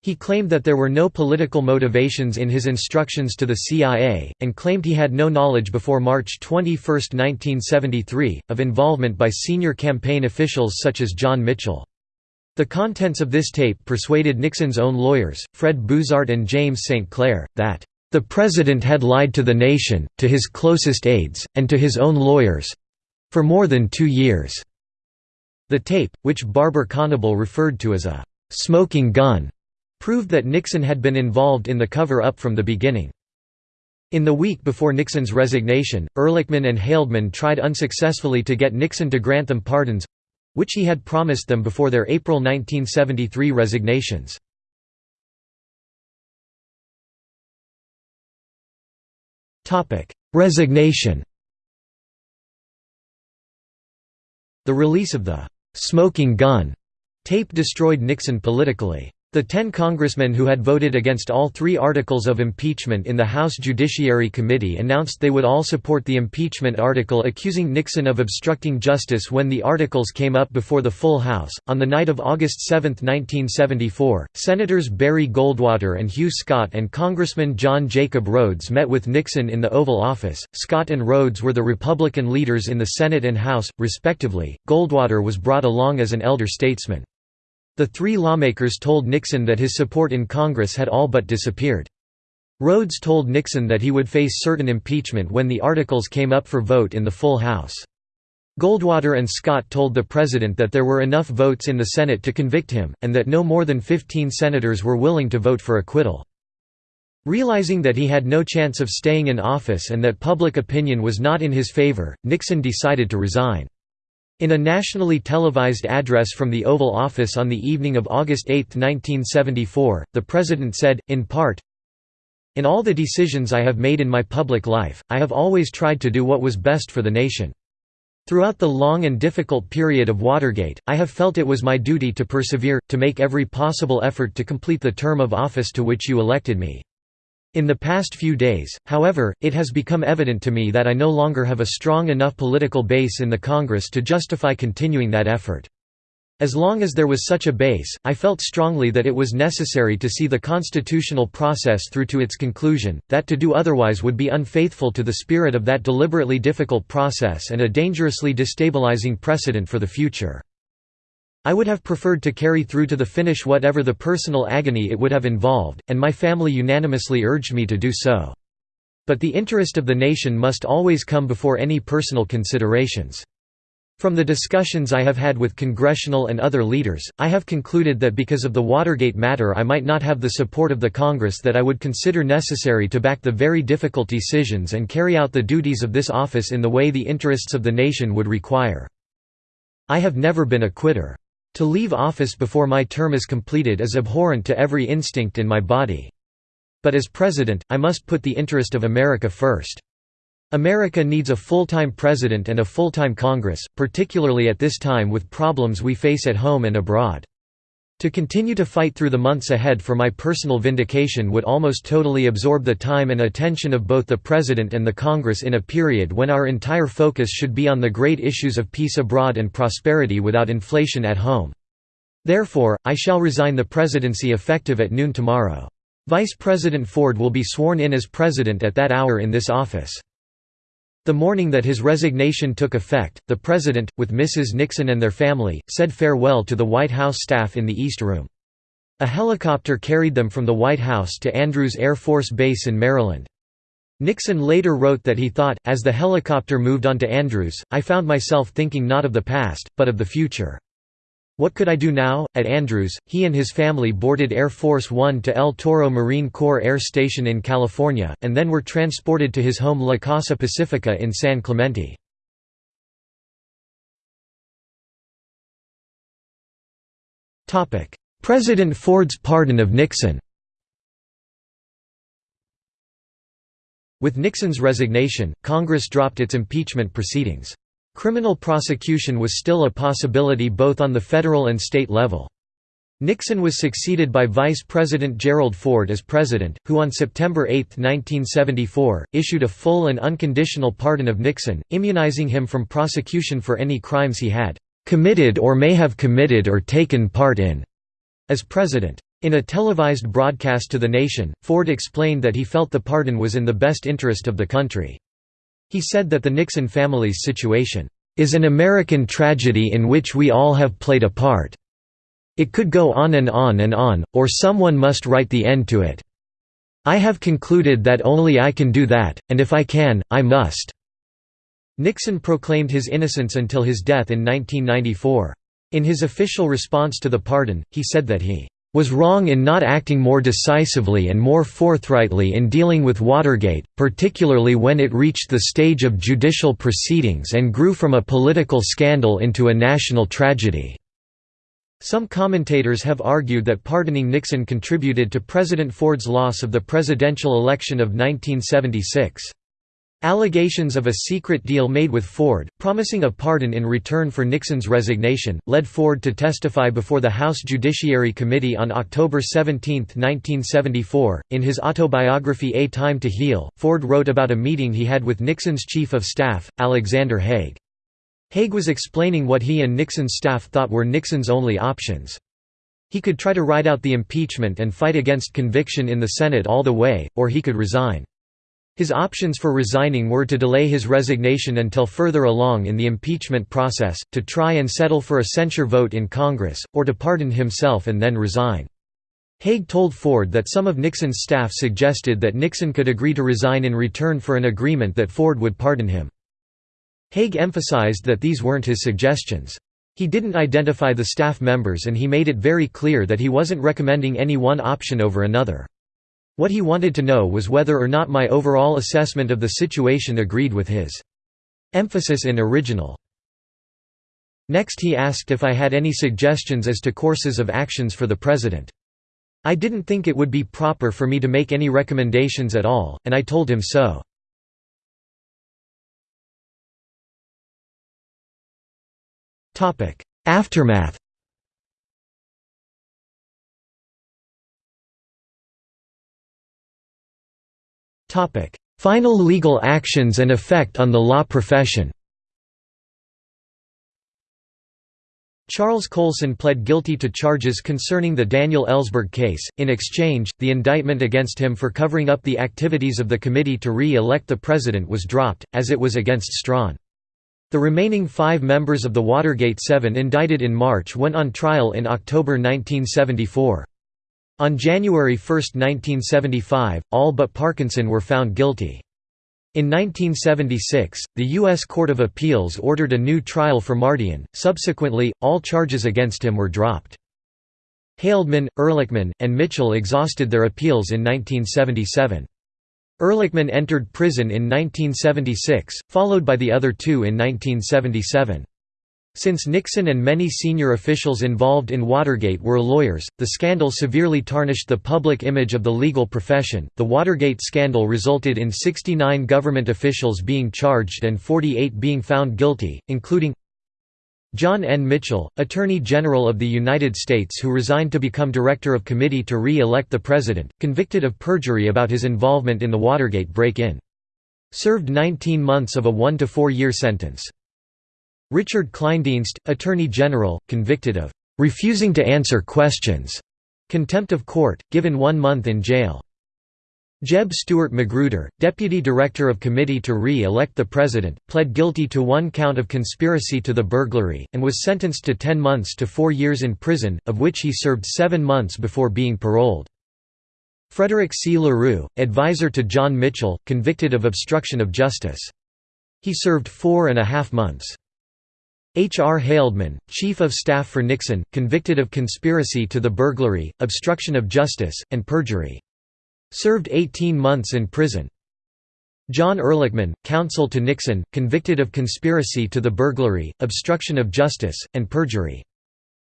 He claimed that there were no political motivations in his instructions to the CIA, and claimed he had no knowledge before March 21, 1973, of involvement by senior campaign officials such as John Mitchell. The contents of this tape persuaded Nixon's own lawyers, Fred Buzhardt and James St. Clair, that the President had lied to the nation, to his closest aides, and to his own lawyers—for more than two years." The tape, which Barber Conable referred to as a «smoking gun», proved that Nixon had been involved in the cover-up from the beginning. In the week before Nixon's resignation, Ehrlichman and Haldeman tried unsuccessfully to get Nixon to grant them pardons—which he had promised them before their April 1973 resignations. Resignation The release of the «smoking gun» tape destroyed Nixon politically. The ten congressmen who had voted against all three articles of impeachment in the House Judiciary Committee announced they would all support the impeachment article accusing Nixon of obstructing justice when the articles came up before the full House. On the night of August 7, 1974, Senators Barry Goldwater and Hugh Scott and Congressman John Jacob Rhodes met with Nixon in the Oval Office. Scott and Rhodes were the Republican leaders in the Senate and House, respectively. Goldwater was brought along as an elder statesman. The three lawmakers told Nixon that his support in Congress had all but disappeared. Rhodes told Nixon that he would face certain impeachment when the articles came up for vote in the full House. Goldwater and Scott told the President that there were enough votes in the Senate to convict him, and that no more than 15 senators were willing to vote for acquittal. Realizing that he had no chance of staying in office and that public opinion was not in his favor, Nixon decided to resign. In a nationally televised address from the Oval Office on the evening of August 8, 1974, the President said, in part, In all the decisions I have made in my public life, I have always tried to do what was best for the nation. Throughout the long and difficult period of Watergate, I have felt it was my duty to persevere, to make every possible effort to complete the term of office to which you elected me. In the past few days, however, it has become evident to me that I no longer have a strong enough political base in the Congress to justify continuing that effort. As long as there was such a base, I felt strongly that it was necessary to see the constitutional process through to its conclusion, that to do otherwise would be unfaithful to the spirit of that deliberately difficult process and a dangerously destabilizing precedent for the future. I would have preferred to carry through to the finish whatever the personal agony it would have involved, and my family unanimously urged me to do so. But the interest of the nation must always come before any personal considerations. From the discussions I have had with congressional and other leaders, I have concluded that because of the Watergate matter I might not have the support of the Congress that I would consider necessary to back the very difficult decisions and carry out the duties of this office in the way the interests of the nation would require. I have never been a quitter. To leave office before my term is completed is abhorrent to every instinct in my body. But as president, I must put the interest of America first. America needs a full-time president and a full-time Congress, particularly at this time with problems we face at home and abroad. To continue to fight through the months ahead for my personal vindication would almost totally absorb the time and attention of both the President and the Congress in a period when our entire focus should be on the great issues of peace abroad and prosperity without inflation at home. Therefore, I shall resign the presidency effective at noon tomorrow. Vice President Ford will be sworn in as president at that hour in this office. The morning that his resignation took effect, the President, with Mrs. Nixon and their family, said farewell to the White House staff in the East Room. A helicopter carried them from the White House to Andrews Air Force Base in Maryland. Nixon later wrote that he thought, as the helicopter moved on to Andrews, I found myself thinking not of the past, but of the future. What could I do now? At Andrews, he and his family boarded Air Force One to El Toro Marine Corps Air Station in California, and then were transported to his home La Casa Pacifica in San Clemente. President Ford's pardon of Nixon With Nixon's resignation, Congress dropped its impeachment proceedings. Criminal prosecution was still a possibility both on the federal and state level. Nixon was succeeded by Vice President Gerald Ford as president, who on September 8, 1974, issued a full and unconditional pardon of Nixon, immunizing him from prosecution for any crimes he had "...committed or may have committed or taken part in." as president. In a televised broadcast to the nation, Ford explained that he felt the pardon was in the best interest of the country. He said that the Nixon family's situation is an American tragedy in which we all have played a part. It could go on and on and on, or someone must write the end to it. I have concluded that only I can do that, and if I can, I must." Nixon proclaimed his innocence until his death in 1994. In his official response to the pardon, he said that he was wrong in not acting more decisively and more forthrightly in dealing with Watergate, particularly when it reached the stage of judicial proceedings and grew from a political scandal into a national tragedy." Some commentators have argued that pardoning Nixon contributed to President Ford's loss of the presidential election of 1976. Allegations of a secret deal made with Ford, promising a pardon in return for Nixon's resignation, led Ford to testify before the House Judiciary Committee on October 17, 1974. In his autobiography A Time to Heal, Ford wrote about a meeting he had with Nixon's chief of staff, Alexander Haig. Haig was explaining what he and Nixon's staff thought were Nixon's only options. He could try to ride out the impeachment and fight against conviction in the Senate all the way, or he could resign. His options for resigning were to delay his resignation until further along in the impeachment process, to try and settle for a censure vote in Congress, or to pardon himself and then resign. Haig told Ford that some of Nixon's staff suggested that Nixon could agree to resign in return for an agreement that Ford would pardon him. Haig emphasized that these weren't his suggestions. He didn't identify the staff members and he made it very clear that he wasn't recommending any one option over another. What he wanted to know was whether or not my overall assessment of the situation agreed with his. Emphasis in original. Next he asked if I had any suggestions as to courses of actions for the president. I didn't think it would be proper for me to make any recommendations at all, and I told him so. Aftermath Final legal actions and effect on the law profession Charles Colson pled guilty to charges concerning the Daniel Ellsberg case. In exchange, the indictment against him for covering up the activities of the committee to re-elect the president was dropped, as it was against Strachan. The remaining five members of the Watergate Seven indicted in March went on trial in October 1974. On January 1, 1975, all but Parkinson were found guilty. In 1976, the U.S. Court of Appeals ordered a new trial for Mardian, subsequently, all charges against him were dropped. Haldeman, Ehrlichman, and Mitchell exhausted their appeals in 1977. Ehrlichman entered prison in 1976, followed by the other two in 1977. Since Nixon and many senior officials involved in Watergate were lawyers, the scandal severely tarnished the public image of the legal profession. The Watergate scandal resulted in 69 government officials being charged and 48 being found guilty, including John N. Mitchell, Attorney General of the United States who resigned to become Director of Committee to re-elect the President, convicted of perjury about his involvement in the Watergate break-in. Served 19 months of a one- to four-year sentence. Richard Kleindienst, Attorney General, convicted of refusing to answer questions, contempt of court, given one month in jail. Jeb Stuart Magruder, Deputy Director of Committee to Re-elect the President, pled guilty to one count of conspiracy to the burglary, and was sentenced to 10 months to four years in prison, of which he served seven months before being paroled. Frederick C. LaRue, advisor to John Mitchell, convicted of obstruction of justice. He served four and a half months. H. R. Haldeman, Chief of Staff for Nixon, convicted of conspiracy to the burglary, obstruction of justice, and perjury. Served 18 months in prison. John Ehrlichman, counsel to Nixon, convicted of conspiracy to the burglary, obstruction of justice, and perjury.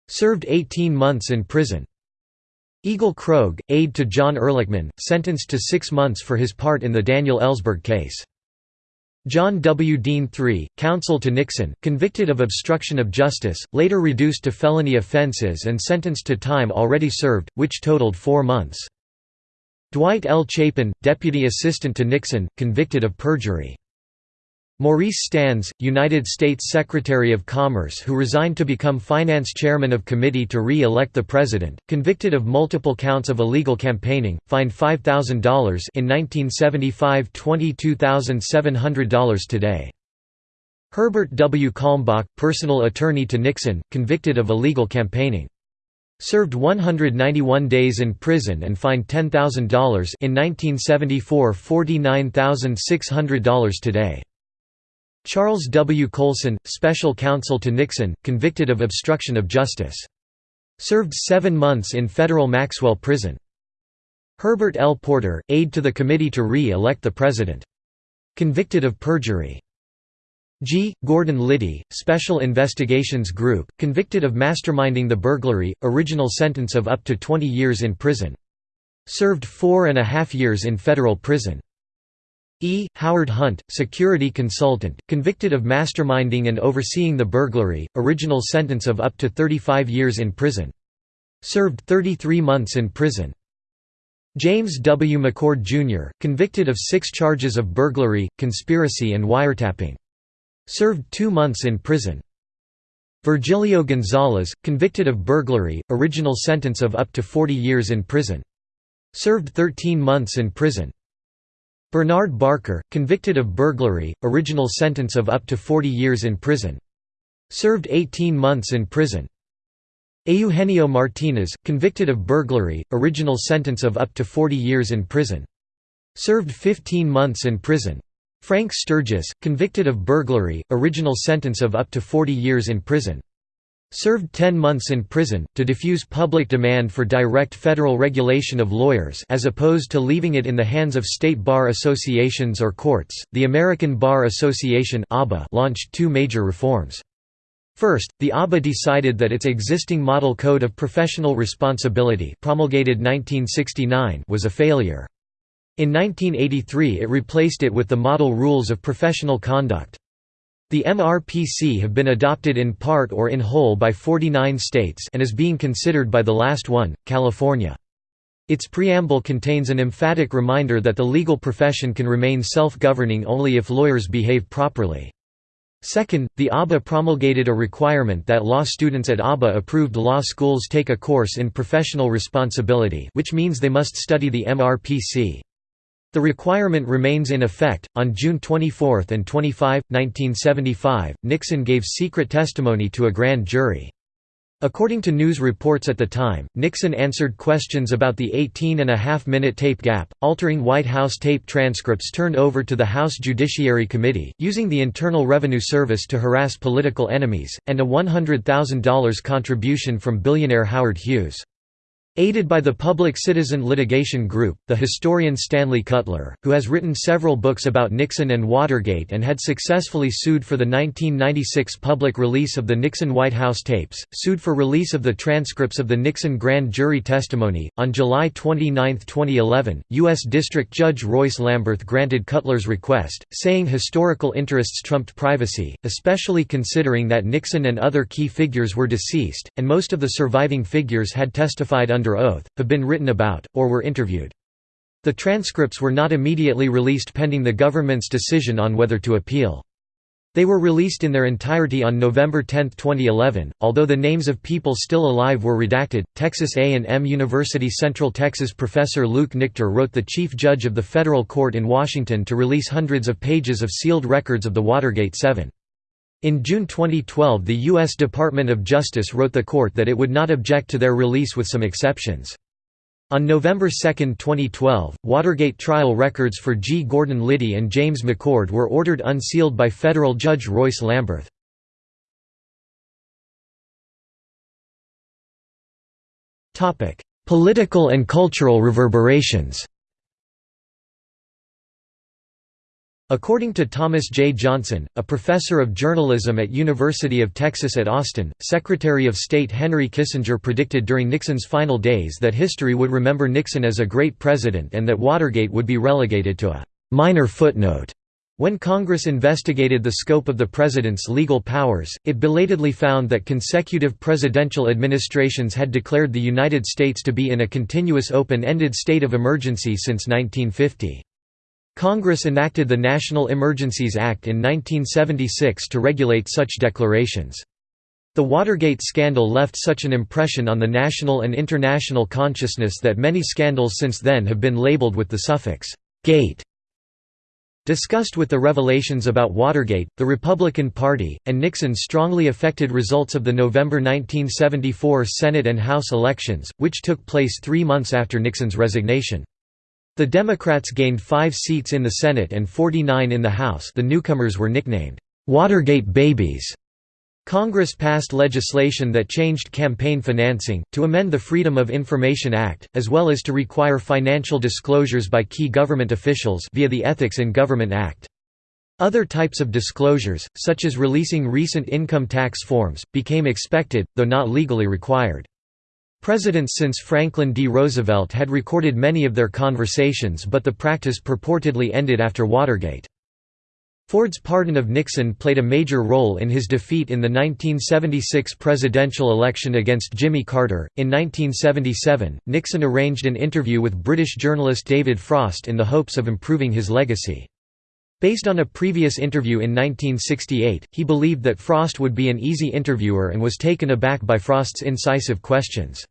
Served 18 months in prison. Egil Krogh, aide to John Ehrlichman, sentenced to six months for his part in the Daniel Ellsberg case. John W. Dean III, counsel to Nixon, convicted of obstruction of justice, later reduced to felony offenses and sentenced to time already served, which totaled four months. Dwight L. Chapin, deputy assistant to Nixon, convicted of perjury. Maurice Stans, United States Secretary of Commerce who resigned to become finance chairman of committee to re-elect the president, convicted of multiple counts of illegal campaigning, fined $5,000 in 1975 $22,700 today. Herbert W. Kalmbach, personal attorney to Nixon, convicted of illegal campaigning. Served 191 days in prison and fined $10,000 in 1974 $49,600 today. Charles W. Colson, special counsel to Nixon, convicted of obstruction of justice. Served seven months in federal Maxwell prison. Herbert L. Porter, aide to the committee to re-elect the president. Convicted of perjury. G. Gordon Liddy, Special Investigations Group, convicted of masterminding the burglary, original sentence of up to 20 years in prison. Served four and a half years in federal prison. E. Howard Hunt, security consultant, convicted of masterminding and overseeing the burglary, original sentence of up to 35 years in prison. Served 33 months in prison. James W. McCord, Jr., convicted of six charges of burglary, conspiracy and wiretapping. Served two months in prison. Virgilio Gonzalez, convicted of burglary, original sentence of up to 40 years in prison. Served 13 months in prison. Bernard Barker, convicted of burglary, original sentence of up to 40 years in prison. Served 18 months in prison. Eugenio Martinez, convicted of burglary, original sentence of up to 40 years in prison. Served 15 months in prison. Frank Sturgis, convicted of burglary, original sentence of up to 40 years in prison. Served 10 months in prison, to diffuse public demand for direct federal regulation of lawyers as opposed to leaving it in the hands of state bar associations or courts. The American Bar Association launched two major reforms. First, the ABA decided that its existing Model Code of Professional Responsibility promulgated 1969 was a failure. In 1983 it replaced it with the Model Rules of Professional Conduct. The MRPC have been adopted in part or in whole by 49 states and is being considered by the last one, California. Its preamble contains an emphatic reminder that the legal profession can remain self-governing only if lawyers behave properly. Second, the ABA promulgated a requirement that law students at ABA-approved law schools take a course in professional responsibility which means they must study the MRPC. The requirement remains in effect. On June 24 and 25, 1975, Nixon gave secret testimony to a grand jury. According to news reports at the time, Nixon answered questions about the 18-and-a-half-minute tape gap, altering White House tape transcripts turned over to the House Judiciary Committee, using the Internal Revenue Service to harass political enemies, and a $100,000 contribution from billionaire Howard Hughes. Aided by the Public Citizen Litigation Group, the historian Stanley Kutler, who has written several books about Nixon and Watergate and had successfully sued for the 1996 public release of the Nixon White House tapes, sued for release of the transcripts of the Nixon grand jury testimony. On July 29, 2011, U.S. District Judge Royce Lamberth granted Kutler's request, saying historical interests trumped privacy, especially considering that Nixon and other key figures were deceased, and most of the surviving figures had testified under under oath, have been written about, or were interviewed. The transcripts were not immediately released pending the government's decision on whether to appeal. They were released in their entirety on November 10, 2011, although the names of people still alive were redacted. Texas A&M University Central Texas professor Luke Nichter wrote the chief judge of the federal court in Washington to release hundreds of pages of sealed records of the Watergate 7. In June 2012 the U.S. Department of Justice wrote the court that it would not object to their release with some exceptions. On November 2, 2012, Watergate trial records for G. Gordon Liddy and James McCord were ordered unsealed by federal judge Royce Lamberth. Political and cultural reverberations According to Thomas J. Johnson, a professor of journalism at University of Texas at Austin, Secretary of State Henry Kissinger predicted during Nixon's final days that history would remember Nixon as a great president and that Watergate would be relegated to a «minor footnote». When Congress investigated the scope of the president's legal powers, it belatedly found that consecutive presidential administrations had declared the United States to be in a continuous open-ended state of emergency since 1950. Congress enacted the National Emergencies Act in 1976 to regulate such declarations. The Watergate scandal left such an impression on the national and international consciousness that many scandals since then have been labeled with the suffix, «gate». Discussed with the revelations about Watergate, the Republican Party, and Nixon strongly affected results of the November 1974 Senate and House elections, which took place three months after Nixon's resignation. The Democrats gained five seats in the Senate and 49 in the House the newcomers were nicknamed, "'Watergate Babies'". Congress passed legislation that changed campaign financing, to amend the Freedom of Information Act, as well as to require financial disclosures by key government officials via the Ethics in Government Act. Other types of disclosures, such as releasing recent income tax forms, became expected, though not legally required. Presidents since Franklin D. Roosevelt had recorded many of their conversations but the practice purportedly ended after Watergate. Ford's pardon of Nixon played a major role in his defeat in the 1976 presidential election against Jimmy Carter. In 1977, Nixon arranged an interview with British journalist David Frost in the hopes of improving his legacy. Based on a previous interview in 1968, he believed that Frost would be an easy interviewer and was taken aback by Frost's incisive questions.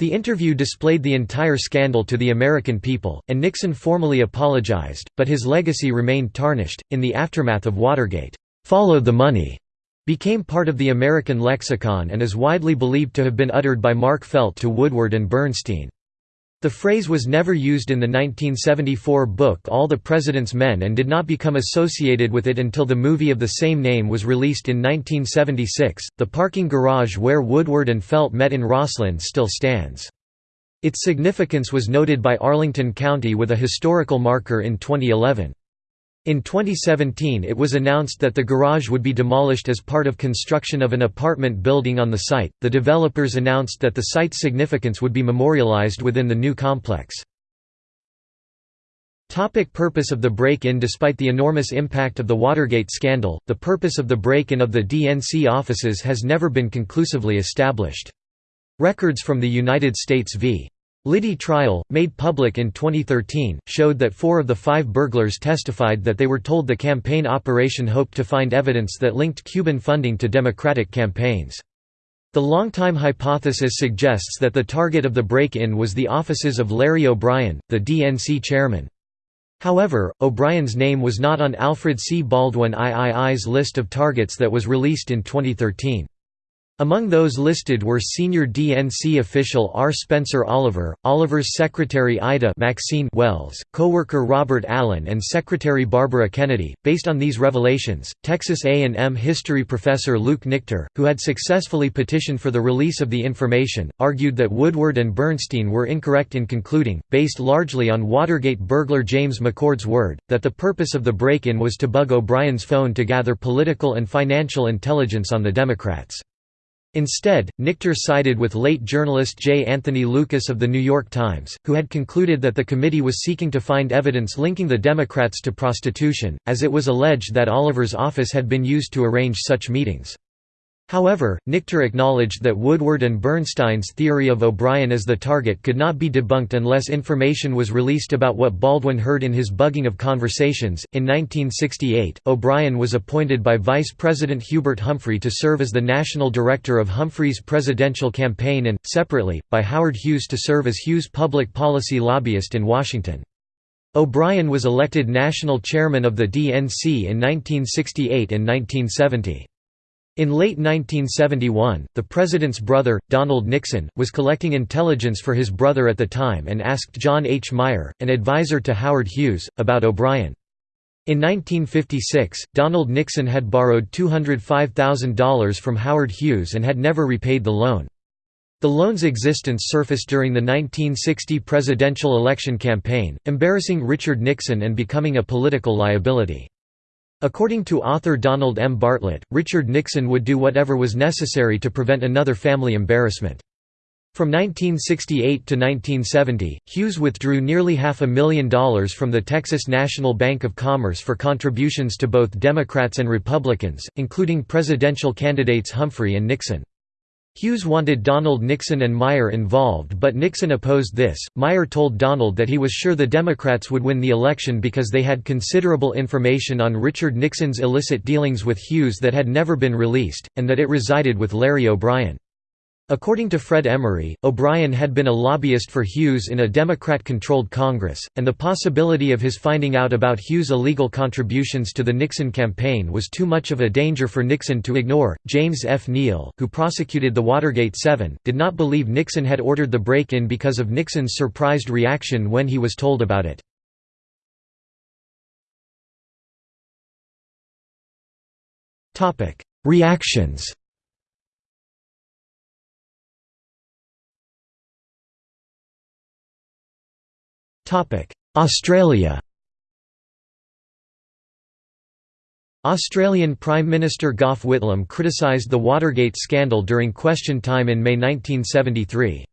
The interview displayed the entire scandal to the American people, and Nixon formally apologized, but his legacy remained tarnished. In the aftermath of Watergate, follow the money became part of the American lexicon and is widely believed to have been uttered by Mark Felt to Woodward and Bernstein. The phrase was never used in the 1974 book All the President's Men and did not become associated with it until the movie of the same name was released in 1976. The parking garage where Woodward and Felt met in Rosslyn still stands. Its significance was noted by Arlington County with a historical marker in 2011. In 2017 it was announced that the garage would be demolished as part of construction of an apartment building on the site. The developers announced that the site's significance would be memorialized within the new complex. Topic purpose of the break-in Despite the enormous impact of the Watergate scandal, the purpose of the break-in of the DNC offices has never been conclusively established. Records from the United States v. Liddy trial, made public in 2013, showed that four of the five burglars testified that they were told the campaign operation hoped to find evidence that linked Cuban funding to Democratic campaigns. The long-time hypothesis suggests that the target of the break-in was the offices of Larry O'Brien, the DNC chairman. However, O'Brien's name was not on Alfred C. Baldwin III's list of targets that was released in 2013. Among those listed were senior DNC official R. Spencer Oliver, Oliver's secretary Ida Maxine Wells, co-worker Robert Allen and secretary Barbara Kennedy. Based on these revelations, Texas A&M history professor Luke Nichter, who had successfully petitioned for the release of the information, argued that Woodward and Bernstein were incorrect in concluding, based largely on Watergate burglar James McCord's word, that the purpose of the break-in was to bug O'Brien's phone to gather political and financial intelligence on the Democrats. Instead, Nichter sided with late journalist J. Anthony Lukas of The New York Times, who had concluded that the committee was seeking to find evidence linking the Democrats to prostitution, as it was alleged that Oliver's office had been used to arrange such meetings. However, Nichter acknowledged that Woodward and Bernstein's theory of O'Brien as the target could not be debunked unless information was released about what Baldwin heard in his bugging of conversations. In 1968, O'Brien was appointed by Vice President Hubert Humphrey to serve as the national director of Humphrey's presidential campaign and, separately, by Howard Hughes to serve as Hughes' public policy lobbyist in Washington. O'Brien was elected national chairman of the DNC in 1968 and 1970. In late 1971, the president's brother, Donald Nixon, was collecting intelligence for his brother at the time and asked John H. Meyer, an advisor to Howard Hughes, about O'Brien. In 1956, Donald Nixon had borrowed $205,000 from Howard Hughes and had never repaid the loan. The loan's existence surfaced during the 1960 presidential election campaign, embarrassing Richard Nixon and becoming a political liability. According to author Donald M. Bartlett, Richard Nixon would do whatever was necessary to prevent another family embarrassment. From 1968 to 1970, Hughes withdrew nearly half a million dollars from the Texas National Bank of Commerce for contributions to both Democrats and Republicans, including presidential candidates Humphrey and Nixon. Hughes wanted Donald Nixon and Meyer involved but Nixon opposed this. Meyer told Donald that he was sure the Democrats would win the election because they had considerable information on Richard Nixon's illicit dealings with Hughes that had never been released, and that it resided with Larry O'Brien. According to Fred Emery, O'Brien had been a lobbyist for Hughes in a Democrat-controlled Congress, and the possibility of his finding out about Hughes' illegal contributions to the Nixon campaign was too much of a danger for Nixon to ignore. James F. Neal, who prosecuted the Watergate Seven, did not believe Nixon had ordered the break-in because of Nixon's surprised reaction when he was told about it. Reactions Australia Australian Prime Minister Gough Whitlam criticised the Watergate scandal during Question Time in May 1973.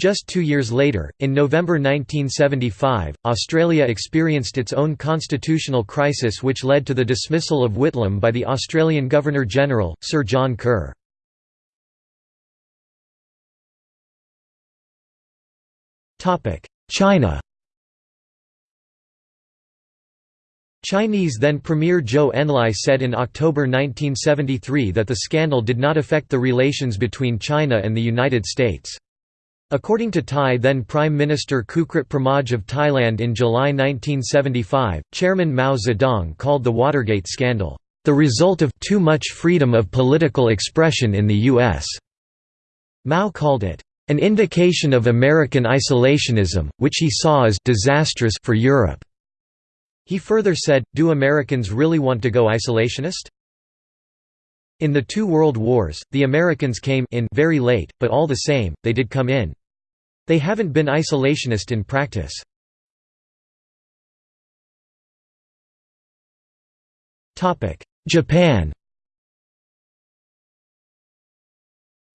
Just two years later, in November 1975, Australia experienced its own constitutional crisis which led to the dismissal of Whitlam by the Australian Governor-General, Sir John Kerr. China Chinese then Premier Zhou Enlai said in October 1973 that the scandal did not affect the relations between China and the United States. According to Thai then Prime Minister Kukrit Pramoj of Thailand in July 1975, Chairman Mao Zedong called the Watergate scandal, "...the result of too much freedom of political expression in the U.S." Mao called it, "...an indication of American isolationism, which he saw as disastrous for Europe." He further said, Do Americans really want to go isolationist? In the two world wars, the Americans came in very late, but all the same, they did come in. They haven't been isolationist in practice. Japan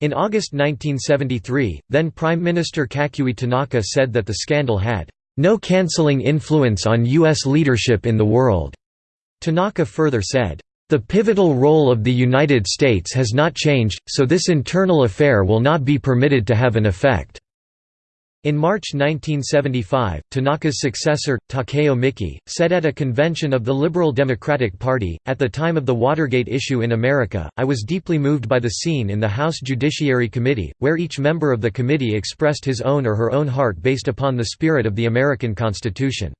In August 1973, then Prime Minister Kakuei Tanaka said that the scandal had no cancelling influence on U.S. leadership in the world." Tanaka further said, "...the pivotal role of the United States has not changed, so this internal affair will not be permitted to have an effect." In March 1975, Tanaka's successor, Takeo Miki, said at a convention of the Liberal Democratic Party, at the time of the Watergate issue in America, I was deeply moved by the scene in the House Judiciary Committee, where each member of the committee expressed his own or her own heart based upon the spirit of the American Constitution.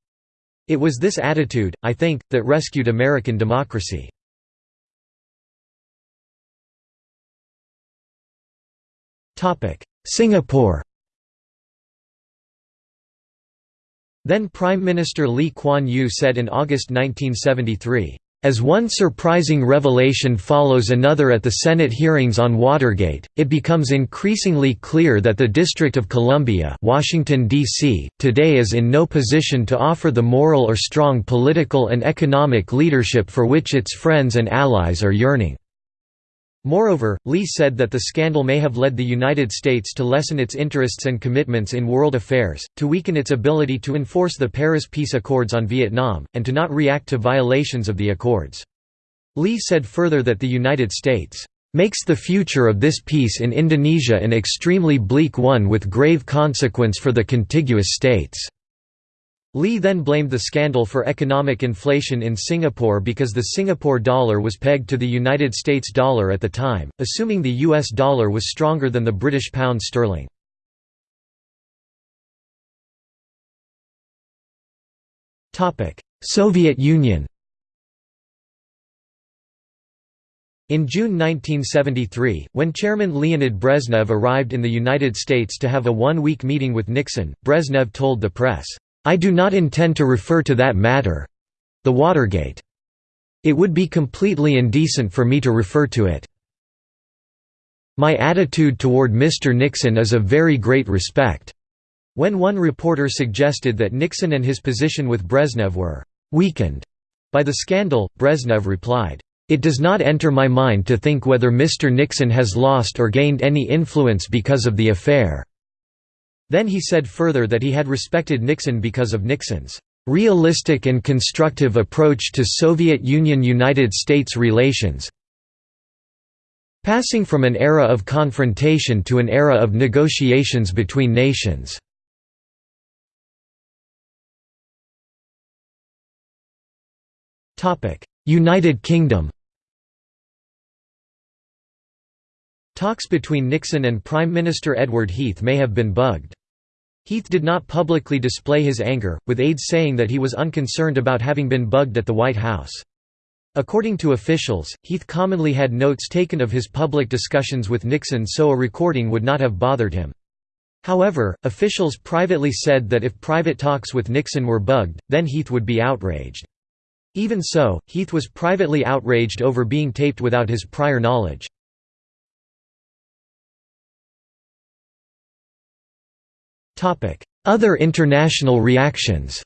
It was this attitude, I think, that rescued American democracy. Singapore Then Prime Minister Lee Kuan Yew said in August 1973, as one surprising revelation follows another at the Senate hearings on Watergate, it becomes increasingly clear that the District of Columbia Washington, D.C., today is in no position to offer the moral or strong political and economic leadership for which its friends and allies are yearning. Moreover, Lee said that the scandal may have led the United States to lessen its interests and commitments in world affairs, to weaken its ability to enforce the Paris Peace Accords on Vietnam, and to not react to violations of the accords. Lee said further that the United States makes the future of this peace in Indochina an extremely bleak one with grave consequence for the contiguous states. Lee then blamed the scandal for economic inflation in Singapore because the Singapore dollar was pegged to the United States dollar at the time, assuming the US dollar was stronger than the British pound sterling. Soviet Union In June 1973, when Chairman Leonid Brezhnev arrived in the United States to have a one-week meeting with Nixon, Brezhnev told the press, I do not intend to refer to that matter—the Watergate. It would be completely indecent for me to refer to it. My attitude toward Mr. Nixon is of very great respect." When one reporter suggested that Nixon and his position with Brezhnev were «weakened» by the scandal, Brezhnev replied, "...it does not enter my mind to think whether Mr. Nixon has lost or gained any influence because of the affair." Then he said further that he had respected Nixon because of Nixon's realistic and constructive approach to Soviet Union–United States relations passing from an era of confrontation to an era of negotiations between nations. United Kingdom Talks between Nixon and Prime Minister Edward Heath may have been bugged. Heath did not publicly display his anger, with aides saying that he was unconcerned about having been bugged at the White House. According to officials, Heath commonly had notes taken of his public discussions with Nixon so a recording would not have bothered him. However, officials privately said that if private talks with Nixon were bugged, then Heath would be outraged. Even so, Heath was privately outraged over being taped without his prior knowledge. Other international reactions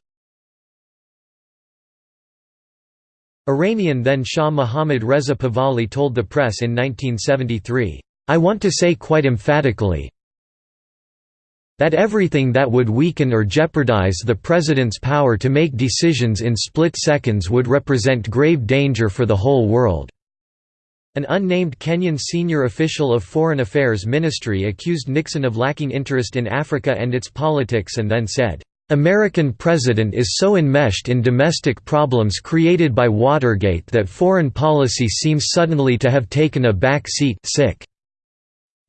Iranian then Shah Mohammad Reza Pahlavi told the press in 1973, "'I want to say quite emphatically that everything that would weaken or jeopardize the president's power to make decisions in split seconds would represent grave danger for the whole world." An unnamed Kenyan senior official of Foreign Affairs Ministry accused Nixon of lacking interest in Africa and its politics and then said, "...American president is so enmeshed in domestic problems created by Watergate that foreign policy seems suddenly to have taken a back seat sick.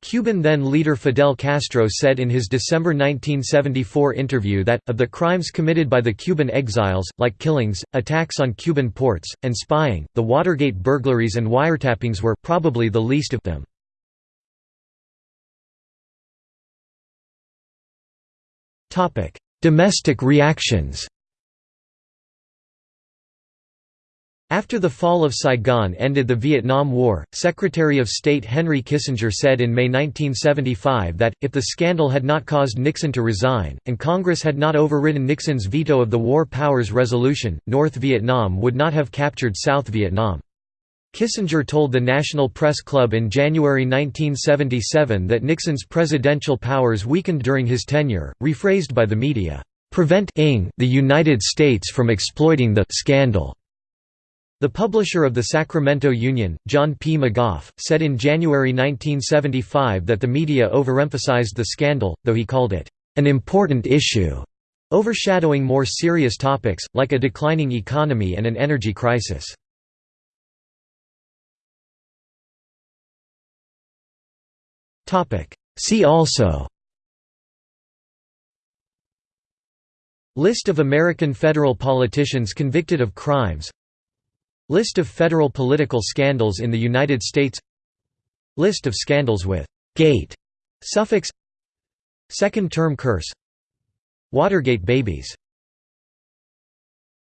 Cuban then-leader Fidel Castro said in his December 1974 interview that, of the crimes committed by the Cuban exiles, like killings, attacks on Cuban ports, and spying, the Watergate burglaries and wiretappings were probably the least of them. Domestic reactions After the fall of Saigon ended the Vietnam War, Secretary of State Henry Kissinger said in May 1975 that, if the scandal had not caused Nixon to resign, and Congress had not overridden Nixon's veto of the War Powers Resolution, North Vietnam would not have captured South Vietnam. Kissinger told the National Press Club in January 1977 that Nixon's presidential powers weakened during his tenure, rephrased by the media, "...prevent the United States from exploiting the scandal." The publisher of the Sacramento Union, John P. McGoff, said in January 1975 that the media overemphasized the scandal, though he called it, "...an important issue", overshadowing more serious topics, like a declining economy and an energy crisis. See also List of American federal politicians convicted of crimes List of federal political scandals in the United States. List of scandals with «gate» Suffix. Second term curse. Watergate babies